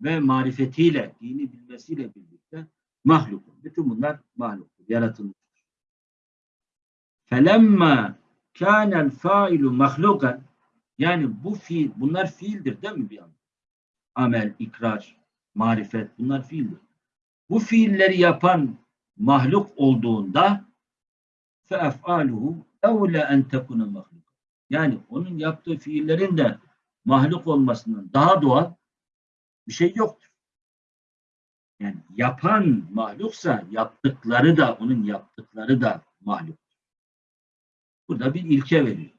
ve marifetiyle, dini bilmesiyle birlikte mahluk. Bütün bunlar mahluktur, yaratılmıştır. Felemma kânel failu mahlukan yani bu fiil, bunlar fiildir değil mi bir anlamda? Amel, ikrar, marifet bunlar fiildir. Bu fiilleri yapan mahluk olduğunda fe ef'aluhu evle en tekune mahluk. Yani onun yaptığı fiillerin de mahluk olmasından daha doğal bir şey yoktur. Yani yapan mahluksa yaptıkları da onun yaptıkları da mahluk. Burada bir ilke veriyor.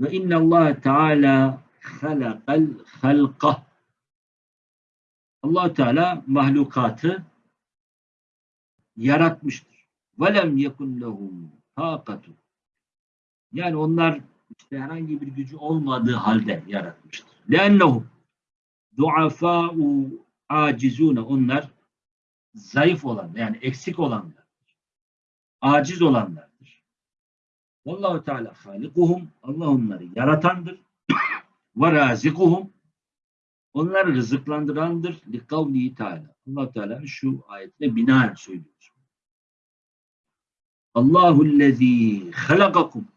Ve inna Allah Teala halakal halqa. Allah Teala mahlukatı yaratmıştır. Ve lem yekun lehum takatu. Yani onlar işte herhangi bir gücü olmadığı halde yaratmıştır. Lennehum duafa'u acizune onlar zayıf olan yani eksik olanlardır. Aciz olanlardır. Vallahu Teala halikuhum Allah onları yaratandır. Ve razikuhum onları rızıklandırandır. Li kavlihi Teala. Allah Teala şu ayetine binaen söylüyor. Allahu'llezî halakakum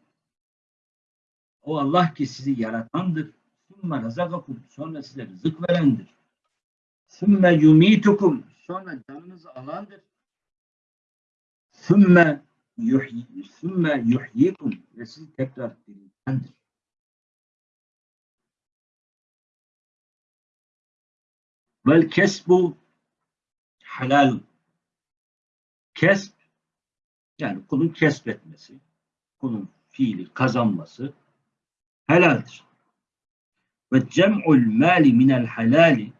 o Allah ki sizi yaratandır. Sümme razakakum sonra size rızık verendir. Sümme yumitukum sonra canınızı alandır. Sümme yuhyi, sümme yuhyikum ve sizi tekrar diriltendir. Vel kesbu halal. Kesb yani kulun kesbetmesi, kulun fiili kazanması helaldir. Ve cem'ul mali minel halali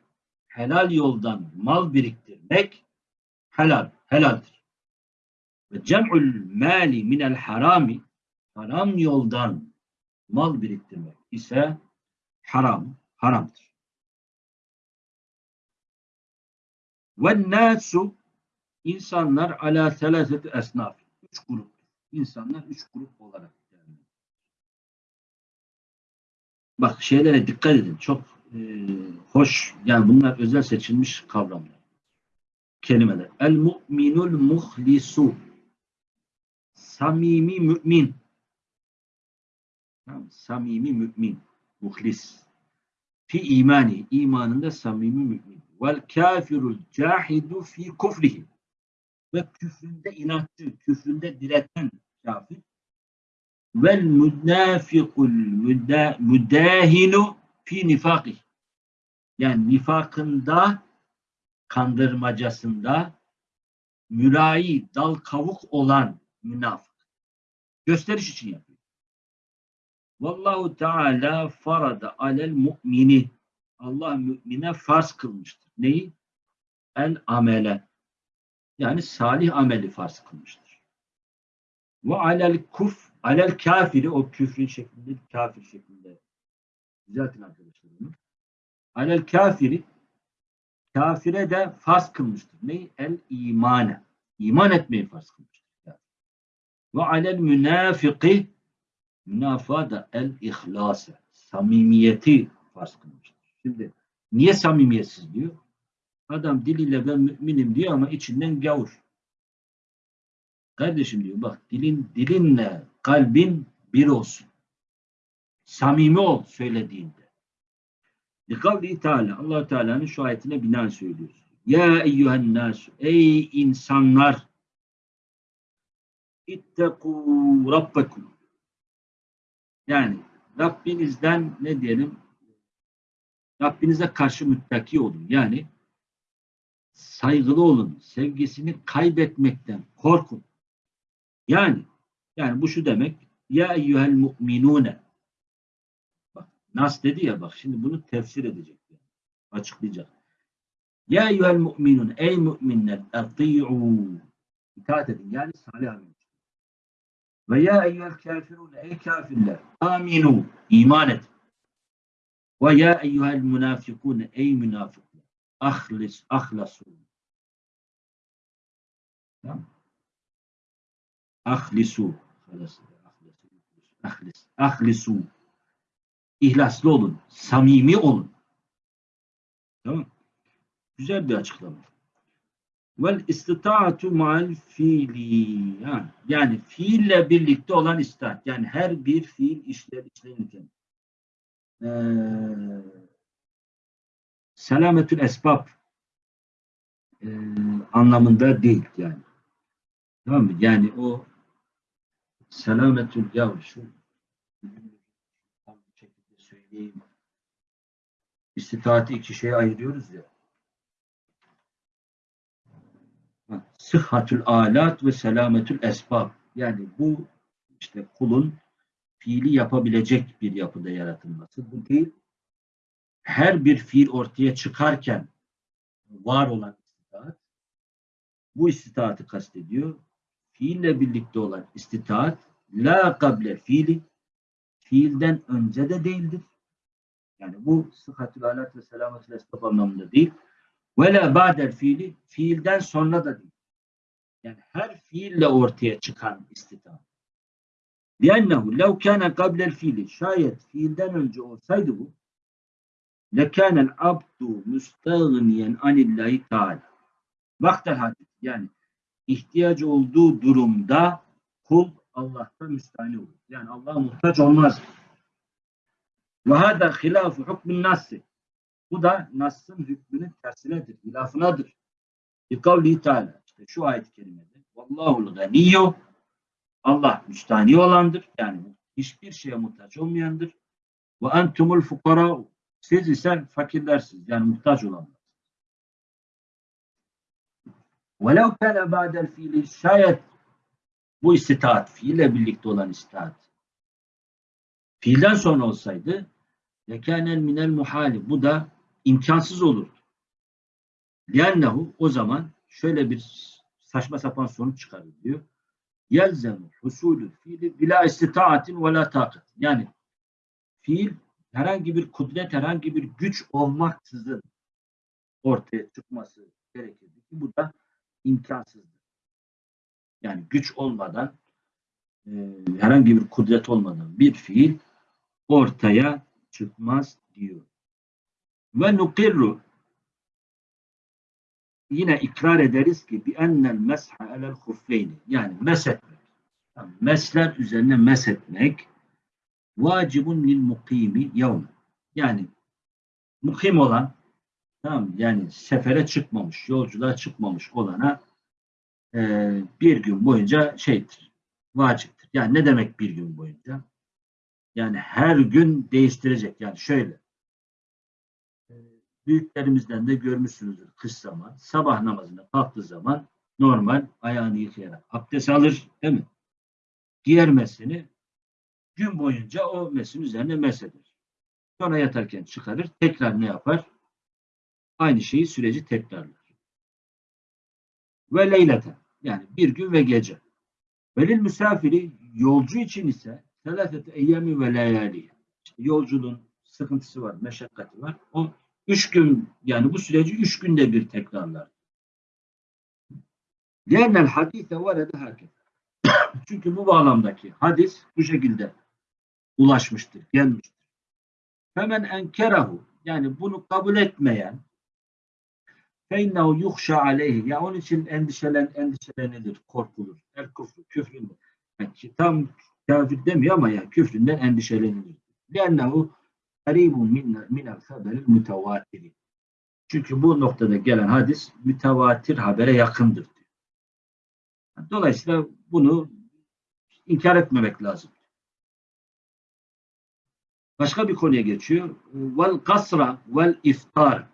helal yoldan mal biriktirmek helal, helaldir. Ve cem'ul mali minel harami haram yoldan mal biriktirmek ise haram, haramdır. Ve nasu insanlar ala selaseti esnaf. Üç grup. İnsanlar üç grup olarak Bak şeylere dikkat edin. Çok e, hoş. Yani bunlar özel seçilmiş kavramlar. Kelimeler. El mu'minul muhlisu. Samimi mümin. Tamam, Samimi mümin. Muhlis. Fi imani. imanında samimi mümin. Vel kafirul cahidu fi kufrihi. Ve küfründe inatçı, küfründe direten kafir. Vel münafikul müda- müdahinu fi nifakih. Yani nifakında, kandırmacasında mürai, dal kavuk olan münafık. Gösteriş için yapıyor. Vallahu Teala farada alel mu'mini. Allah mümine farz kılmıştır. Neyi? El amele. Yani salih ameli farz kılmıştır. Ve alel kuf, alel kafiri o küfrün şeklinde, kafir şeklinde. Düzeltin arkadaşlar bunu. Alel kafiri kafire de farz kılmıştır. Ne? El imane. İman etmeyi farz kılmıştır. Ve alel münafiki münafığa da el ihlase. Samimiyeti farz kılmıştır. Şimdi niye samimiyetsiz diyor? Adam diliyle ben müminim diyor ama içinden gavur. Kardeşim diyor bak dilin dilinle kalbin bir olsun. Samimi ol söylediğinde. Likavli Teala allah Teala'nın şu ayetine binaen söylüyoruz. Ya eyyühen nas ey insanlar ittekû rabbekum yani Rabbinizden ne diyelim Rabbinize karşı müttaki olun. Yani saygılı olun. Sevgisini kaybetmekten korkun. Yani yani bu şu demek ya eyyuhel mu'minune bak Nas dedi ya bak şimdi bunu tefsir edecek. Açıklayacak. Ya eyyuhel mu'minun ey müminler ati'u itaat edin. Yani salih amel. Ve ya eyyuhel kafirun ey kafirler aminu iman edin. Ve ya eyyuhel münafikun ey münafıklar ahlis ahlasu. Tamam. Ahlisu. Ahlis. Ahlisu. İhlaslı olun. Samimi olun. Tamam. Güzel bir açıklama. Vel istitaatu ma'al fiili. Yani fiille birlikte olan istitaat. Yani her bir fiil işler işlenirken. Ee, selametül esbab e, anlamında değil yani. Tamam mı? Yani o selametül ya şu tam bir şekilde söyleyeyim. İstitaati iki şeye ayırıyoruz ya. Ha, Sıhhatül alat ve selametül esbab. Yani bu işte kulun fiili yapabilecek bir yapıda yaratılması. Bu değil. Her bir fiil ortaya çıkarken var olan istitaat bu istitaatı kastediyor Fiille birlikte olan istitaat la kable fiili fiilden önce de değildir. Yani bu sıhhatül alat ve selametül esbab anlamında değil. Ve la ba'del fiili fiilden sonra da değil. Yani her fiille ortaya çıkan istitaat. لِأَنَّهُ لَوْ كَانَ قَبْلَ الْفِيلِ Şayet fiilden önce olsaydı bu لَكَانَ الْعَبْدُ مُسْتَغْنِيًا عَنِ اللّٰهِ تَعَالَى Vaktel hadis yani ihtiyacı olduğu durumda kul Allah'tan müstahni olur. Yani Allah'a muhtaç olmaz. Ve hâdâ hilâfu hukmun nassi. Bu da Nas'ın hükmünün tersinedir, hilafınadır. Bi kavli Teala. İşte şu ayet-i kerimede. Vallahul ganiyyu. Allah müstahni olandır. Yani hiçbir şeye muhtaç olmayandır. Ve entumul fukara. Siz ise fakirlersiniz. Yani muhtaç olanlar. Velev kâne ba'del fiili şayet bu istitaat, fiille birlikte olan istitaat fiilden sonra olsaydı lekânel minel muhali. Bu da imkansız olurdu. Liannehu o zaman şöyle bir saçma sapan sonuç çıkarır diyor. Yelzemu husulü fiili bila istitaatin ve la takat. Yani fiil herhangi bir kudret, herhangi bir güç olmaksızın ortaya çıkması gerekirdi ki bu da imkansızdır. Yani güç olmadan e, herhangi bir kudret olmadan bir fiil ortaya çıkmaz diyor. Ve nukirru yine ikrar ederiz ki bi ennel mesha alel huffeyni yani meshetmek. Yani mesler üzerine meshetmek vacibun lil mukimi yevme. Yani mukim olan tamam yani sefere çıkmamış, yolculuğa çıkmamış olana e, bir gün boyunca şeydir, vaciptir. Yani ne demek bir gün boyunca? Yani her gün değiştirecek. Yani şöyle. e, Büyüklerimizden de görmüşsünüzdür kış zaman. Sabah namazına kalktığı zaman normal ayağını yıkayarak abdest alır. Değil mi? Giyer mesini gün boyunca o mesin üzerine mesheder. Sonra yatarken çıkarır. Tekrar ne yapar? Aynı şeyi süreci tekrarlar. Ve leylete. Yani bir gün ve gece. Velil misafiri yolcu için ise selafete eyyami ve layali. İşte yolculuğun sıkıntısı var, meşakkati var. O üç gün yani bu süreci üç günde bir tekrarlar. Lennel hadise varede hakim. Çünkü bu bağlamdaki hadis bu şekilde ulaşmıştır, gelmiştir. Hemen enkerahu yani bunu kabul etmeyen feinnehu yuhşa aleyhi ya onun için endişelen endişelenilir, korkulur. El küfrü, küfründen. Yani tam kafir demiyor ama ya küfründen endişelenilir. Karibun min minel haberil mütevatiri. Çünkü bu noktada gelen hadis mütevatir habere yakındır diyor. Dolayısıyla bunu inkar etmemek lazım. Başka bir konuya geçiyor. Vel kasra vel iftar.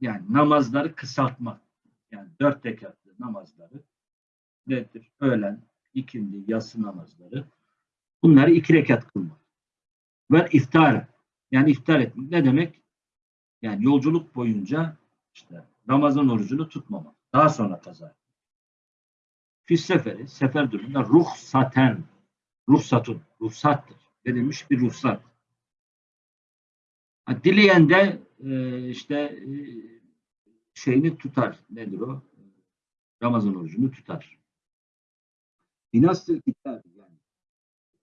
Yani namazları kısaltmak. Yani dört rekatlı namazları nedir? Öğlen, ikindi, yatsı namazları. Bunları iki rekat kılmak. Ve iftar. Yani iftar etmek. Ne demek? Yani yolculuk boyunca işte Ramazan orucunu tutmamak. Daha sonra kaza. Fis seferi, sefer durumunda ruhsaten, ruhsatun, ruhsattır. Verilmiş bir ruhsat. Dileyen de e, işte e, şeyini tutar. Nedir o? Ramazan orucunu tutar. Binastır kitabı yani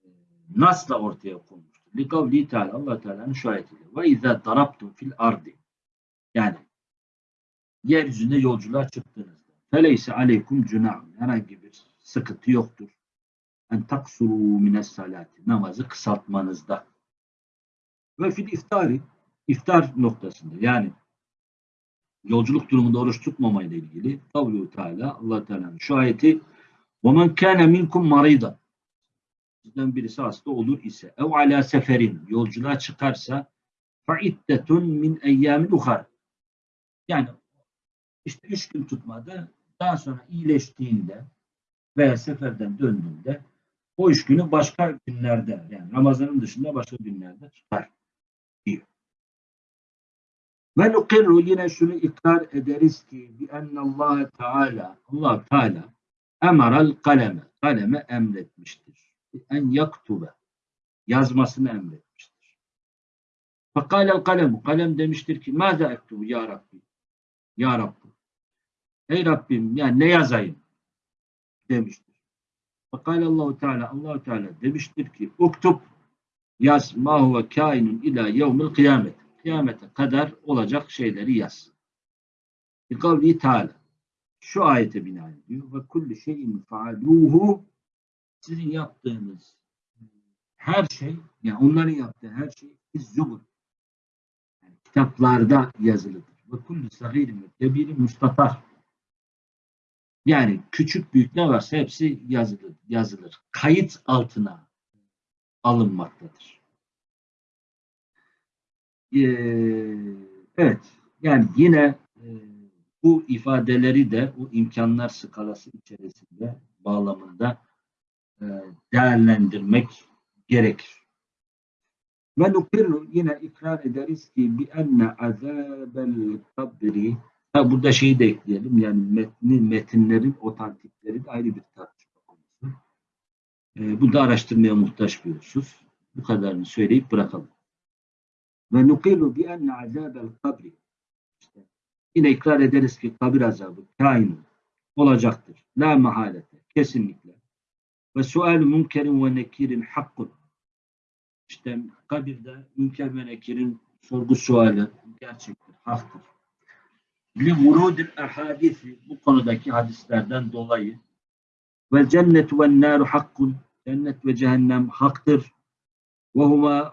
e, nasla ortaya konmuştur. Likavli Teala Allah Teala'nın şu ayetiyle. Ve izâ darabtum fil ardi. Yani yeryüzünde yolculuğa çıktığınızda. feleyse aleykum cunahun. Herhangi bir sıkıntı yoktur. En taksuru mines salati. Namazı kısaltmanızda. Ve fil iftari iftar noktasında yani yolculuk durumunda oruç tutmamayla ilgili kavlu Teala Allah Teala'nın şu ayeti وَمَنْ كَانَ مِنْكُمْ مَرِيضًا Sizden birisi hasta olur ise ev ala seferin yolculuğa çıkarsa فَاِدَّةٌ min اَيَّامٍ ukhar Yani işte üç gün tutmadı. Daha sonra iyileştiğinde veya seferden döndüğünde o üç günü başka günlerde yani Ramazan'ın dışında başka günlerde tutar diyor. Ve nukirru yine şunu ikrar ederiz ki bi Allah Teala Allah Teala emaral kaleme kaleme emretmiştir. En yaktube yazmasını emretmiştir. Fakalel kalem kalem demiştir ki mâze ektubu ya Rabbi ya Rabbi Ey Rabbim yani ne yazayım demiştir. Fakale Allahu Teala Allahu Teala demiştir ki uktub yaz ma huve kainun ila yevmil kıyamet. Kıyamete kadar olacak şeyleri yaz. Bi kavli Teala. Şu ayete binaen diyor ve kulli şeyin faaluhu sizin yaptığınız her şey yani onların yaptığı her şey zubur. Yani kitaplarda yazılıdır. Ve kulli sahirin ve kebirin müstatar. Yani küçük büyük ne varsa hepsi yazılır. yazılır. Kayıt altına alınmaktadır. Ee, evet. Yani yine e, bu ifadeleri de o imkanlar skalası içerisinde bağlamında e, değerlendirmek gerekir. Ve nukirru yine ikrar ederiz ki bi enne azabel kabri Ha, burada şeyi de ekleyelim. Yani metni, metinlerin otantikleri de ayrı bir tartışma konusu. E, bu da araştırmaya muhtaç bir husus. Bu kadarını söyleyip bırakalım. Ve nukilu bi enne azabel kabri işte yine ikrar ederiz ki kabir azabı kain olacaktır. La mahalete. Kesinlikle. Ve sual münkerin ve nekirin hakkun. İşte kabirde münker ve nekirin sorgu suali gerçektir, haktır li vurudil ahadisi bu konudaki hadislerden dolayı ve cennet ve naru hakkun cennet ve cehennem haktır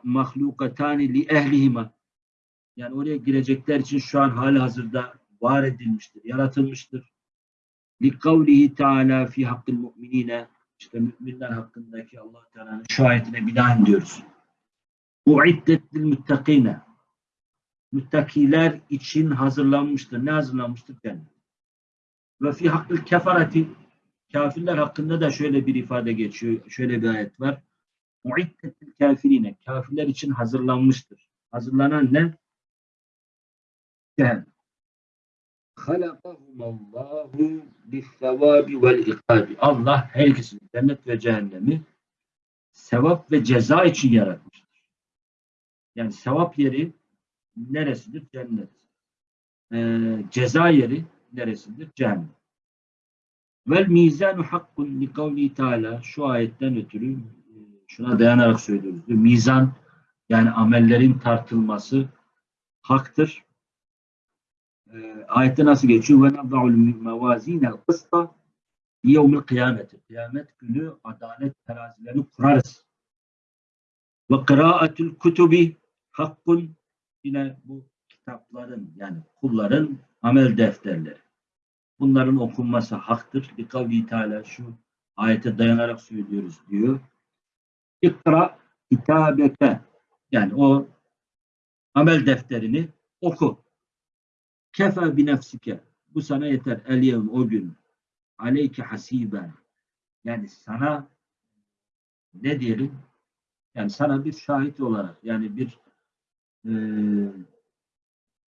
mahlukatani li ehlihima yani oraya girecekler için şu an hali hazırda var edilmiştir, yaratılmıştır. Kavlihi teala fi hakkil mu'minine işte müminler hakkındaki Allah Teala'nın şu ayetine binaen diyoruz. Lil muttakine müttakiler için hazırlanmıştır. Ne hazırlanmıştır? Cennet. Ve fi hakkıl kefareti kafirler hakkında da şöyle bir ifade geçiyor. Şöyle bir ayet var. Muiddetil kafirine. Kafirler için hazırlanmıştır. Hazırlanan ne? Cehennem. Halakahumallahu bis-sevabi vel ikabi. Allah her ikisini cennet ve cehennemi sevap ve ceza için yaratmıştır. Yani sevap yeri neresidir? Cennet. Ee, ceza yeri neresidir? Cehennem. Vel mizanu hakkun li kavli teala şu ayetten ötürü şuna dayanarak söylüyoruz. Diyor. Mizan yani amellerin tartılması haktır. Ee, ayette nasıl geçiyor? Ve nada'ul mevazinel kısta yevmil kıyameti. Kıyamet günü adalet terazilerini kurarız. Ve kıraatul kutubi hakkun yine bu kitapların yani kulların amel defterleri. Bunların okunması haktır. Bir kavli şu ayete dayanarak söylüyoruz diyor. İkra kitabeke yani o amel defterini oku. Kefe bi nefsike bu sana yeter. El yevm o gün aleyke hasiben yani sana ne diyelim yani sana bir şahit olarak yani bir e,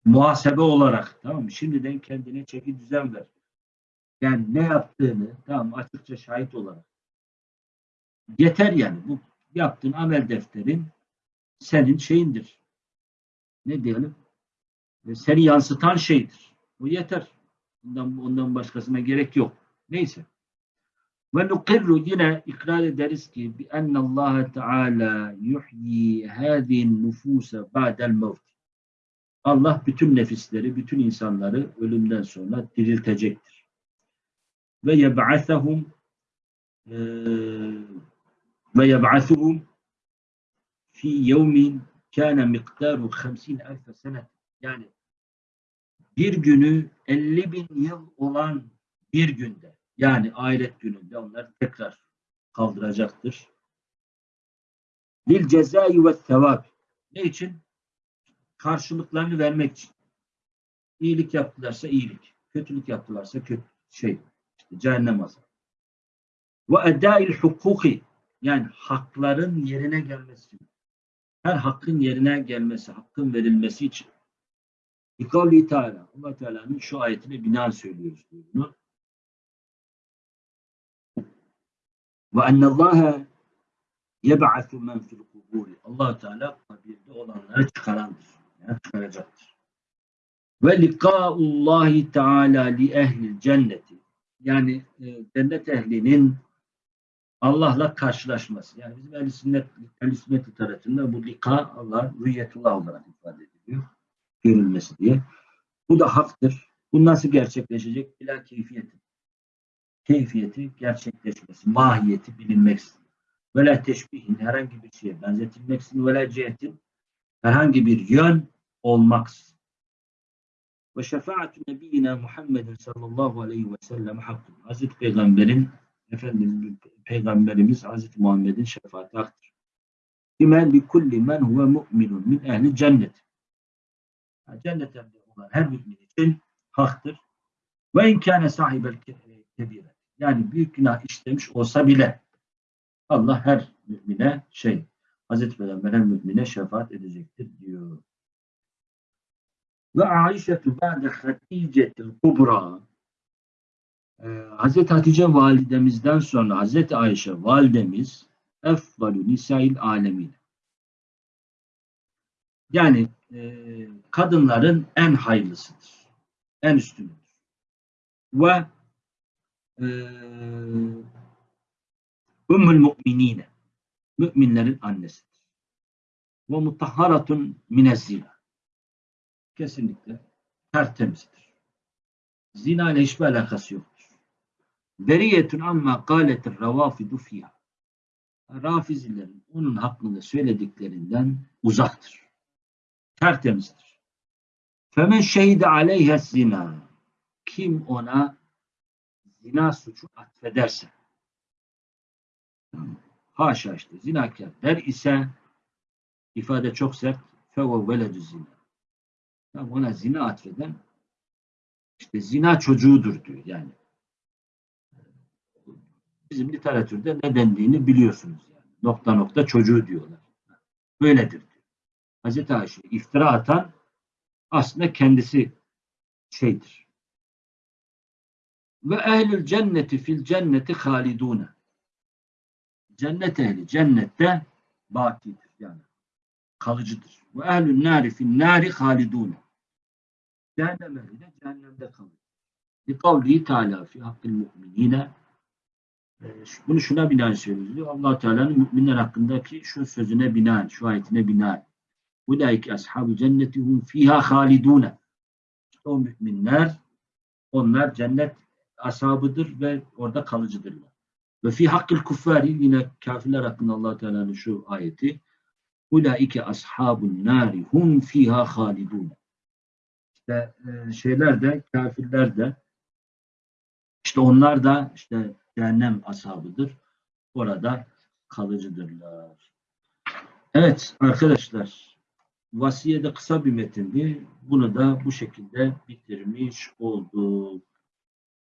muhasebe olarak tamam mı? Şimdiden kendine çeki düzen ver. Yani ne yaptığını tamam açıkça şahit olarak. Yeter yani. Bu yaptığın amel defterin senin şeyindir. Ne diyelim? E, seni yansıtan şeydir. Bu yeter. Ondan, ondan başkasına gerek yok. Neyse. Ve nukirru yine ikrar ederiz ki bi Allah Teala yuhyi hâzîn nufûse ba'del mevt. Allah bütün nefisleri, bütün insanları ölümden sonra diriltecektir. ve yeb'asahum e, ve yeb'asuhum fi yevmin kâne miktaru 50 elfe sene yani bir günü 50 bin yıl olan bir günde yani ahiret gününde onları tekrar kaldıracaktır. Lil cezai ve sevap. Ne için? Karşılıklarını vermek için. İyilik yaptılarsa iyilik. Kötülük yaptılarsa kötü şey. işte cehennem azabı. Ve edail hukuki. Yani hakların yerine gelmesi. Her hakkın yerine gelmesi, hakkın verilmesi için. Bikavli Teala. allah Teala'nın şu ayetine binaen söylüyoruz bunu. Ve ennallâhe yeb'atu men fil kuburi. allah Teala kabirde olanları çıkarandır. Yani çıkaracaktır. Ve likâullahi Teala li ehlil cenneti. Yani e, cennet ehlinin Allah'la karşılaşması. Yani bizim ehl-i sünnet, ehl sünnet literatüründe bu lika Allah rüyetullah olarak ifade ediliyor. Görülmesi diye. Bu da haktır. Bu nasıl gerçekleşecek? Bila keyfiyeti. Keyfiyeti gerçekleşmesi, mahiyeti bilinmeksizin. Ve la teşbihin herhangi bir şeye benzetilmeksizin ve la cihetin herhangi bir yön olmaksızın. Ve şefaatü nebiyyina Muhammedin sallallahu aleyhi ve sellem hakkın. Hazreti Peygamber'in Efendimiz Peygamberimiz Hazreti Muhammed'in şefaati haktır. Bimen bi kulli men huve mu'minun min ehli cennet. Yani cennet ehli olan her mümin için haktır. Ve inkâne sahibel kebire. Yani büyük günah işlemiş olsa bile Allah her mümine şey Hazreti Peygamber her mümine şefaat edecektir diyor. Ve Aişetu ba'de Hatice'til kubra ee, Hazreti Hatice validemizden sonra Hazreti Ayşe validemiz efvalu nisail alemin. Yani e, kadınların en hayırlısıdır. En üstünüdür. Ve e, ümmül mu'minine müminlerin annesidir. Ve mutahharatun minezzina. Kesinlikle tertemizdir. Zina ile hiçbir alakası yoktur. Beriyetun amma kâletir ravafidu fiyha. Rafizilerin onun hakkında söylediklerinden uzaktır. Tertemizdir. Femen şehide aleyhe zina. Kim ona zina suçu atfederse haşa işte zinakar der ise ifade çok sert feve veledü zina. Ona zina atfeden işte zina çocuğudur diyor yani. Bizim literatürde ne dendiğini biliyorsunuz yani. Nokta nokta çocuğu diyorlar. Böyledir diyor. Hazreti Ayşe iftira atan aslında kendisi şeydir. Ve ehlül cenneti fil cenneti halidune. Cennet ehli cennette bakidir yani kalıcıdır. Ve ehlün nari fil nari halidune. Cehennem ehli de cehennemde kalır. Li kavlihi teala fi hakkil mu'minine bunu şuna binaen söylüyoruz. diyor. allah Teala'nın müminler hakkındaki şu sözüne binaen, şu ayetine binaen. Ulaike ashabu cenneti hum fiha halidune. O müminler, onlar cennet ashabıdır ve orada kalıcıdırlar. Ve fi hakkil kuffari yine kafirler hakkında allah Teala'nın şu ayeti. Ulaike ashabun nari hum fiha halidune. İşte e, şeyler de, kafirler de işte onlar da işte cehennem ashabıdır. Orada kalıcıdırlar. Evet arkadaşlar vasiyede kısa bir metindi. Bunu da bu şekilde bitirmiş olduk.